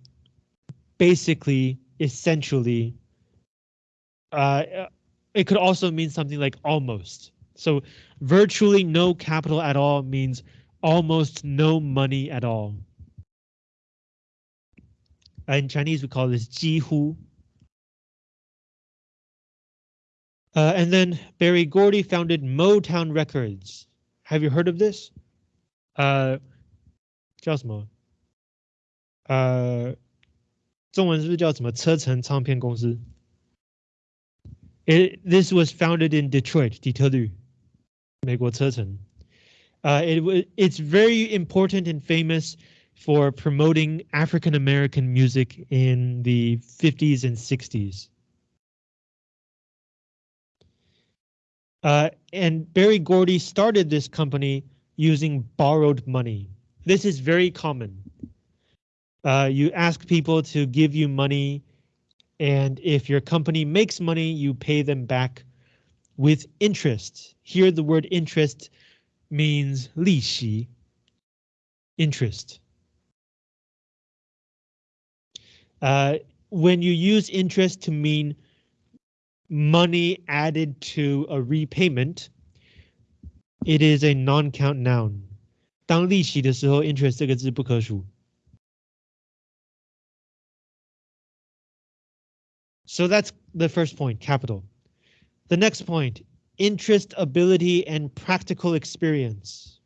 basically, essentially, uh, it could also mean something like almost. So virtually no capital at all means almost no money at all. In Chinese, we call this jihu. Uh, and then Berry Gordy founded Motown Records. Have you heard of this? Uh, 叫什么？呃，中文是不是叫什么车臣唱片公司？It this was founded in Detroit，底特律，美国车臣。Uh, it it's very important and famous for promoting African American music in the 50s and 60s. Uh, and Berry Gordy started this company using borrowed money. This is very common. Uh, you ask people to give you money and if your company makes money, you pay them back with interest. Here, the word interest means 利息, interest. Uh, when you use interest to mean money added to a repayment, it is a non-count noun. 当利息的时候，interest 这个字不可数。So that's the first point, capital. The next point, interest, ability, and practical experience.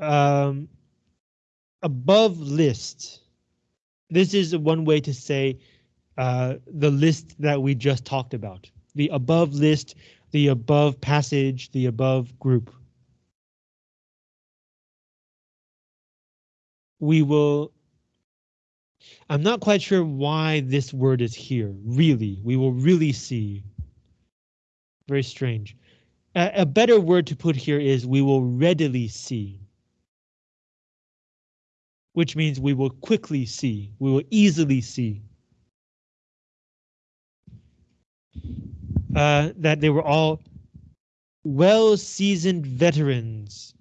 um, above list. This is one way to say uh, the list that we just talked about. The above list, the above passage, the above group. We will I'm not quite sure why this word is here. Really, we will really see. Very strange. A, a better word to put here is we will readily see. Which means we will quickly see, we will easily see. Uh, that they were all well-seasoned veterans.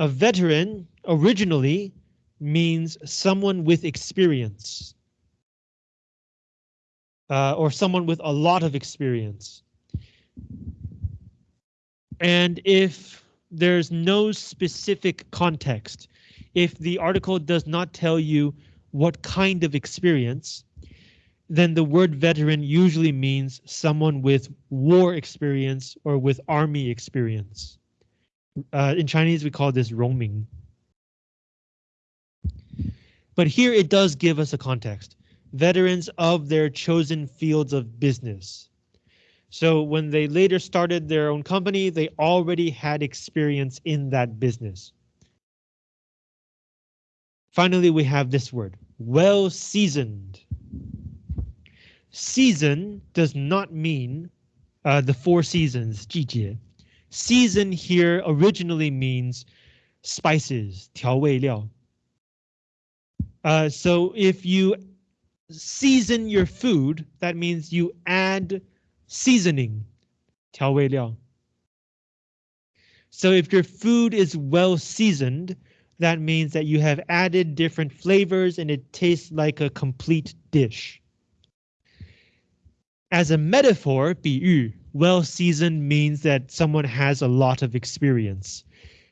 A veteran originally means someone with experience. Uh, or someone with a lot of experience. And if there's no specific context, if the article does not tell you what kind of experience, then the word veteran usually means someone with war experience or with army experience. Uh, in Chinese, we call this rongming. But here it does give us a context. Veterans of their chosen fields of business. So when they later started their own company, they already had experience in that business. Finally, we have this word, well seasoned. Season does not mean uh, the four seasons, 季节. Season here originally means spices, 调味料. Uh, so if you season your food, that means you add seasoning, 调味料. So if your food is well seasoned, that means that you have added different flavors and it tastes like a complete dish. As a metaphor, 比喻, well seasoned means that someone has a lot of experience,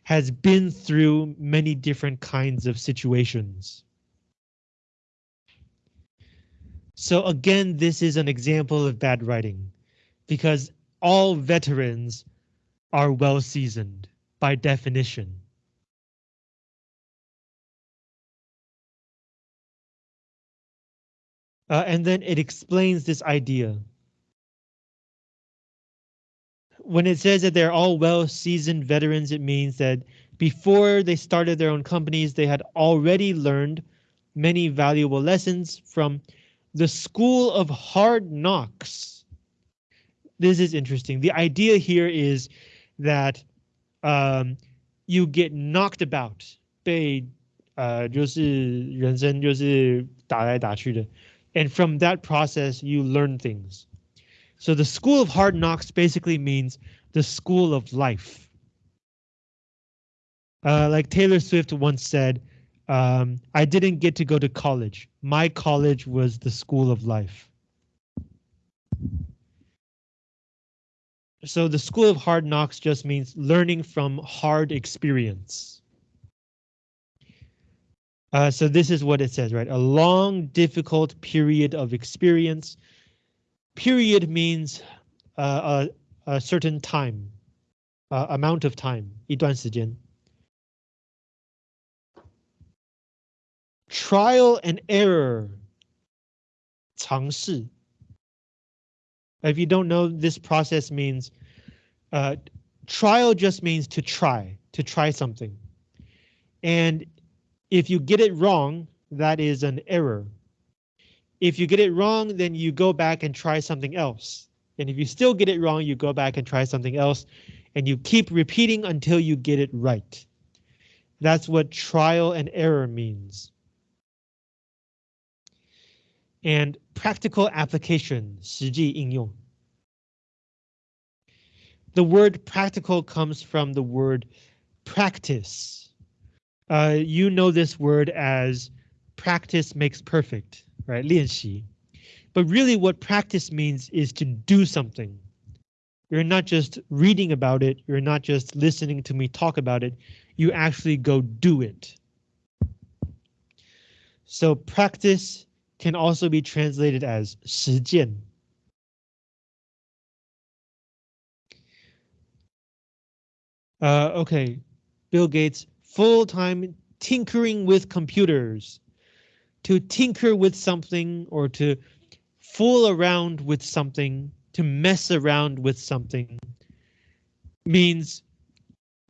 has been through many different kinds of situations. So again, this is an example of bad writing because all veterans are well seasoned by definition. Uh, and then it explains this idea. When it says that they're all well seasoned veterans, it means that before they started their own companies, they had already learned many valuable lessons from the school of hard knocks. This is interesting. The idea here is that um, you get knocked about, 被呃就是人生就是打来打去的, And from that process you learn things. So the school of hard knocks basically means the school of life. Uh, like Taylor Swift once said, um, I didn't get to go to college. My college was the school of life. So the school of hard knocks just means learning from hard experience. Uh, so this is what it says, right? A long, difficult period of experience. Period means uh, a, a certain time, uh, amount of time, 一段时间. trial and error 尝试 if you don't know this process means uh, trial just means to try to try something and if you get it wrong that is an error if you get it wrong then you go back and try something else and if you still get it wrong you go back and try something else and you keep repeating until you get it right that's what trial and error means and practical application, 实际应用. The word practical comes from the word practice. Uh, you know this word as practice makes perfect, right? 练习. But really what practice means is to do something. You're not just reading about it. You're not just listening to me talk about it. You actually go do it. So practice can also be translated as 实践. Uh, okay, Bill Gates, full-time tinkering with computers. To tinker with something or to fool around with something, to mess around with something means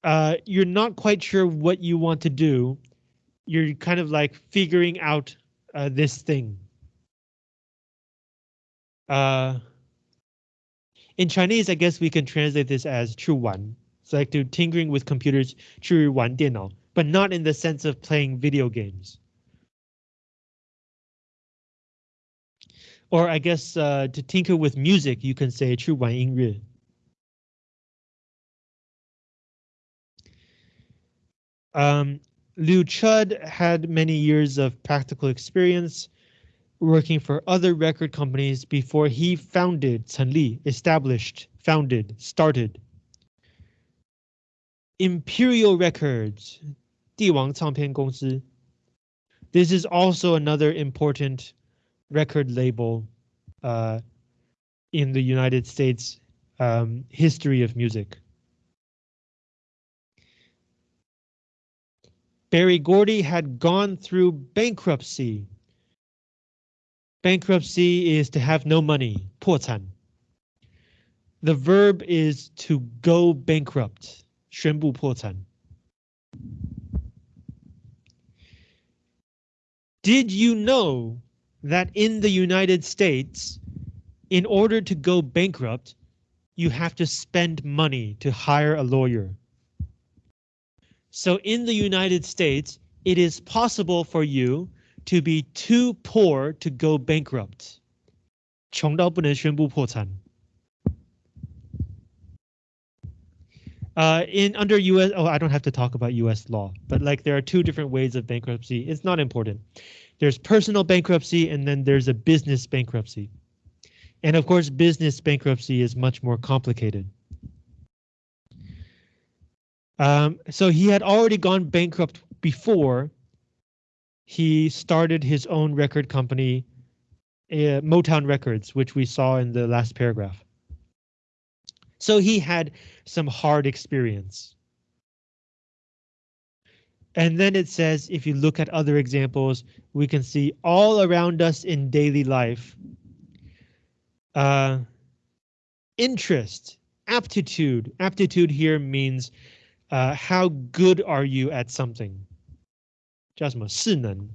uh, you're not quite sure what you want to do. You're kind of like figuring out uh, this thing. Uh, in Chinese, I guess we can translate this as 去玩. It's like to tinkering with computers, 去玩电脑, but not in the sense of playing video games. Or I guess uh, to tinker with music, you can say 去玩音乐. Um, Lew Chudd had many years of practical experience working for other record companies before he founded Chen Li, established, founded, started Imperial Records, 帝王唱片公司. This is also another important record label uh, in the United States um, history of music. Berry Gordy had gone through bankruptcy. Bankruptcy is to have no money, 破产. The verb is to go bankrupt. 宣布破产. Did you know that in the United States, in order to go bankrupt, you have to spend money to hire a lawyer? So in the United States, it is possible for you to be too poor to go bankrupt. 穷到不能宣布破产. Uh, in under US, oh, I don't have to talk about US law, but like there are two different ways of bankruptcy. It's not important. There's personal bankruptcy and then there's a business bankruptcy. And of course, business bankruptcy is much more complicated. Um, so he had already gone bankrupt before he started his own record company, uh, Motown Records, which we saw in the last paragraph. So he had some hard experience. And then it says, if you look at other examples, we can see all around us in daily life. Uh, interest, aptitude. Aptitude here means uh, how good are you at something? 叫什么势能?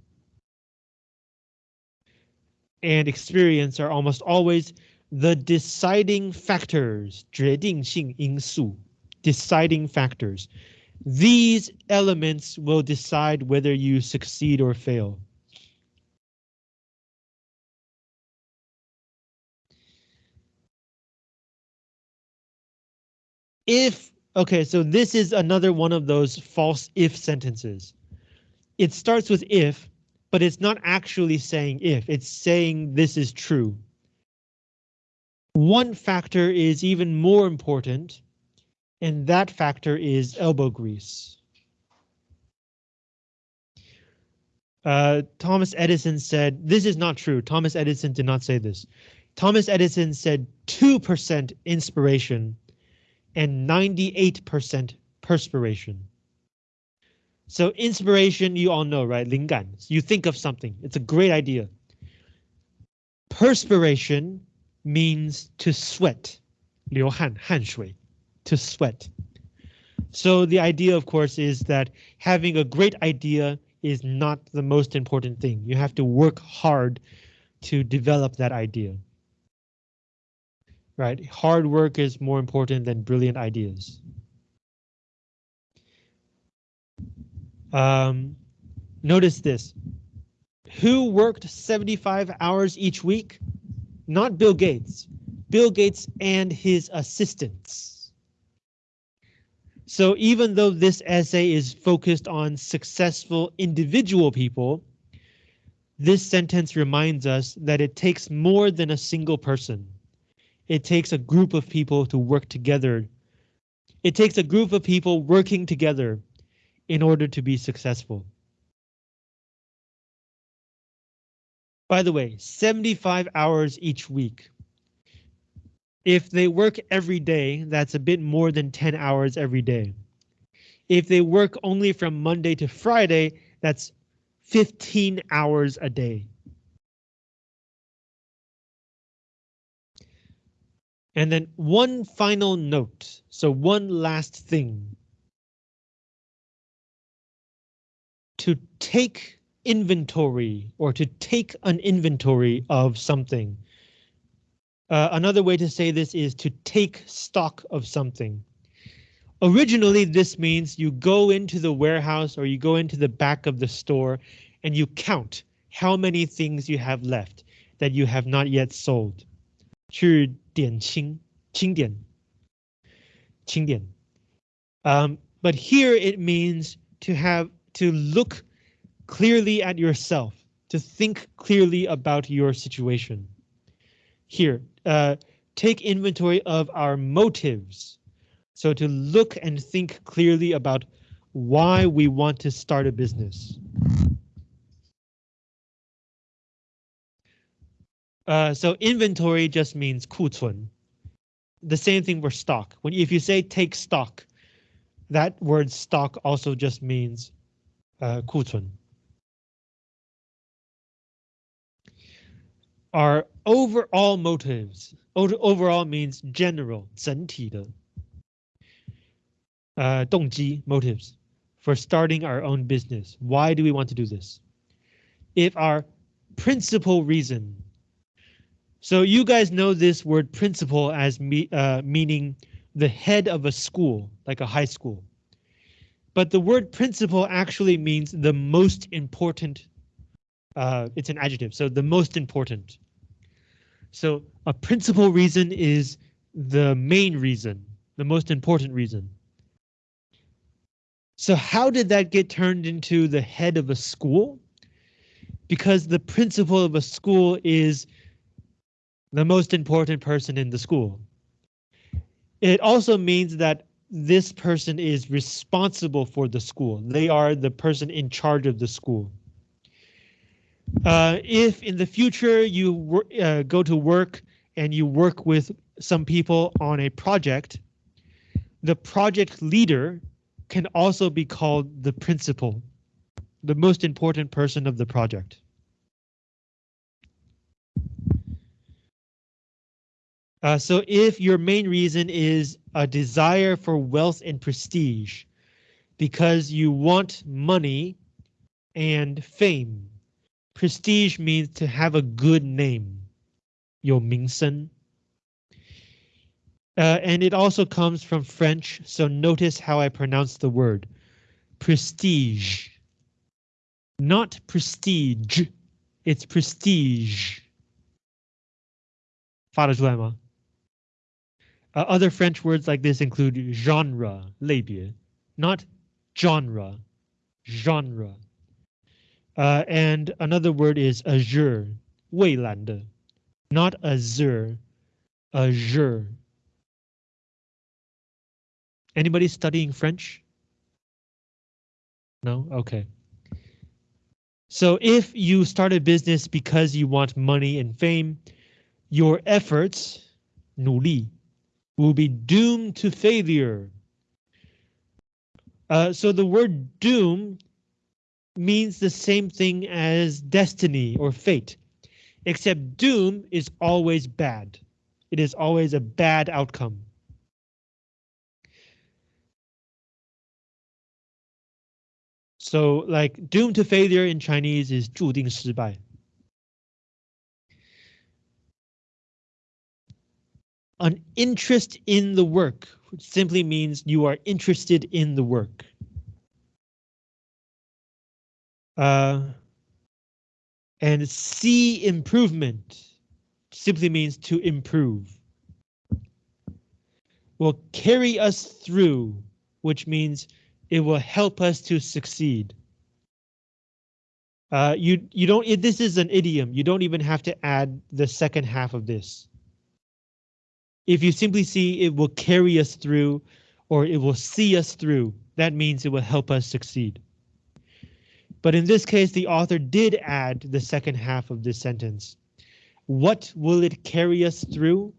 And experience are almost always the deciding factors, 决定性因素, deciding factors. These elements will decide whether you succeed or fail. If Okay, so this is another one of those false if sentences. It starts with if, but it's not actually saying if, it's saying this is true. One factor is even more important, and that factor is elbow grease. Uh, Thomas Edison said, this is not true. Thomas Edison did not say this. Thomas Edison said 2% inspiration and 98% perspiration. So inspiration, you all know, right? 灵感. You think of something. It's a great idea. Perspiration means to sweat. 流汗,汗水, to sweat. So the idea, of course, is that having a great idea is not the most important thing. You have to work hard to develop that idea right? Hard work is more important than brilliant ideas. Um, notice this. Who worked 75 hours each week? Not Bill Gates. Bill Gates and his assistants. So even though this essay is focused on successful individual people, this sentence reminds us that it takes more than a single person. It takes a group of people to work together. It takes a group of people working together in order to be successful. By the way, 75 hours each week. If they work every day, that's a bit more than 10 hours every day. If they work only from Monday to Friday, that's 15 hours a day. And then one final note. So one last thing. To take inventory or to take an inventory of something. Uh, another way to say this is to take stock of something. Originally, this means you go into the warehouse or you go into the back of the store and you count how many things you have left that you have not yet sold. 去点清清点清点 um, but here it means to have to look clearly at yourself, to think clearly about your situation. Here, uh, take inventory of our motives. So to look and think clearly about why we want to start a business. Uh, so inventory just means 库存. The same thing for stock. When if you say take stock, that word stock also just means uh, 库存. Our overall motives. Overall means general, 整体的. Uh, 动机 motives for starting our own business. Why do we want to do this? If our principal reason so you guys know this word principal as me, uh, meaning the head of a school, like a high school. But the word principal actually means the most important. Uh, it's an adjective, so the most important. So a principal reason is the main reason, the most important reason. So how did that get turned into the head of a school? Because the principal of a school is the most important person in the school. It also means that this person is responsible for the school. They are the person in charge of the school. Uh, if in the future you uh, go to work and you work with some people on a project, the project leader can also be called the principal, the most important person of the project. Uh, so if your main reason is a desire for wealth and prestige, because you want money and fame, prestige means to have a good name, 有名声. Uh, and it also comes from French, so notice how I pronounce the word. Prestige. Not prestige, it's prestige. 发得出来吗? Uh, other French words like this include genre, 类别, not genre, genre. Uh, and another word is azure, 蔚蓝的, not azure, azure. Anybody studying French? No? Okay. So if you start a business because you want money and fame, your efforts, 努力, will be doomed to failure. Uh, so the word doom means the same thing as destiny or fate, except doom is always bad. It is always a bad outcome. So like doomed to failure in Chinese is 注定失败. An interest in the work which simply means you are interested in the work. Uh, and see improvement simply means to improve. Will carry us through, which means it will help us to succeed. Uh, you you don't. This is an idiom. You don't even have to add the second half of this. If you simply see it will carry us through or it will see us through, that means it will help us succeed. But in this case, the author did add the second half of this sentence. What will it carry us through?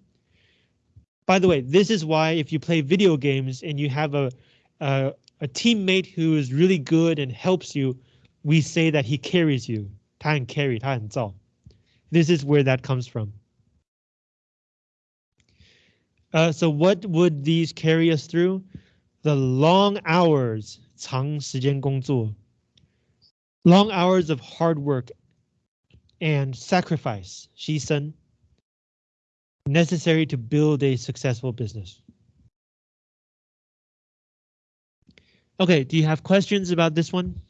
By the way, this is why if you play video games and you have a, a a teammate who is really good and helps you, we say that he carries you. 他很 carry, 他很造. This is where that comes from. Uh, so what would these carry us through? The long hours, 长时间工作. Long hours of hard work and sacrifice, 牺牲, necessary to build a successful business. Okay, do you have questions about this one?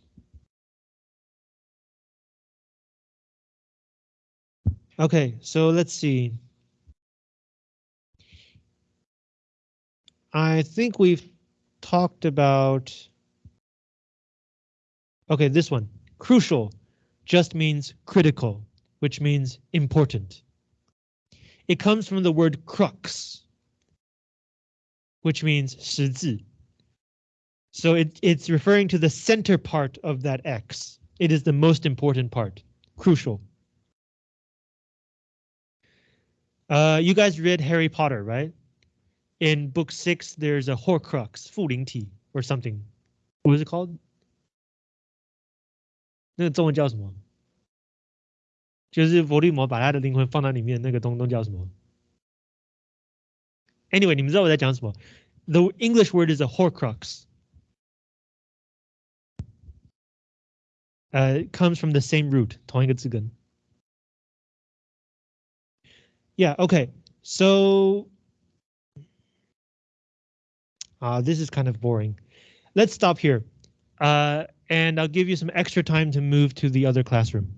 Okay, so let's see. I think we've talked about. Okay, this one. Crucial just means critical, which means important. It comes from the word crux, which means 实字. So it, it's referring to the center part of that X. It is the most important part, crucial. Uh, you guys read Harry Potter, right? In book six, there's a Horcrux, 复灵体 or something. What was it called? 那个中文叫什么？就是伏地魔把他的灵魂放在里面，那个东东叫什么？Anyway，你们知道我在讲什么？The English word is a Horcrux. Uh, it comes from the same root, 同一个字根。Yeah, okay. So uh, this is kind of boring. Let's stop here. Uh, and I'll give you some extra time to move to the other classroom.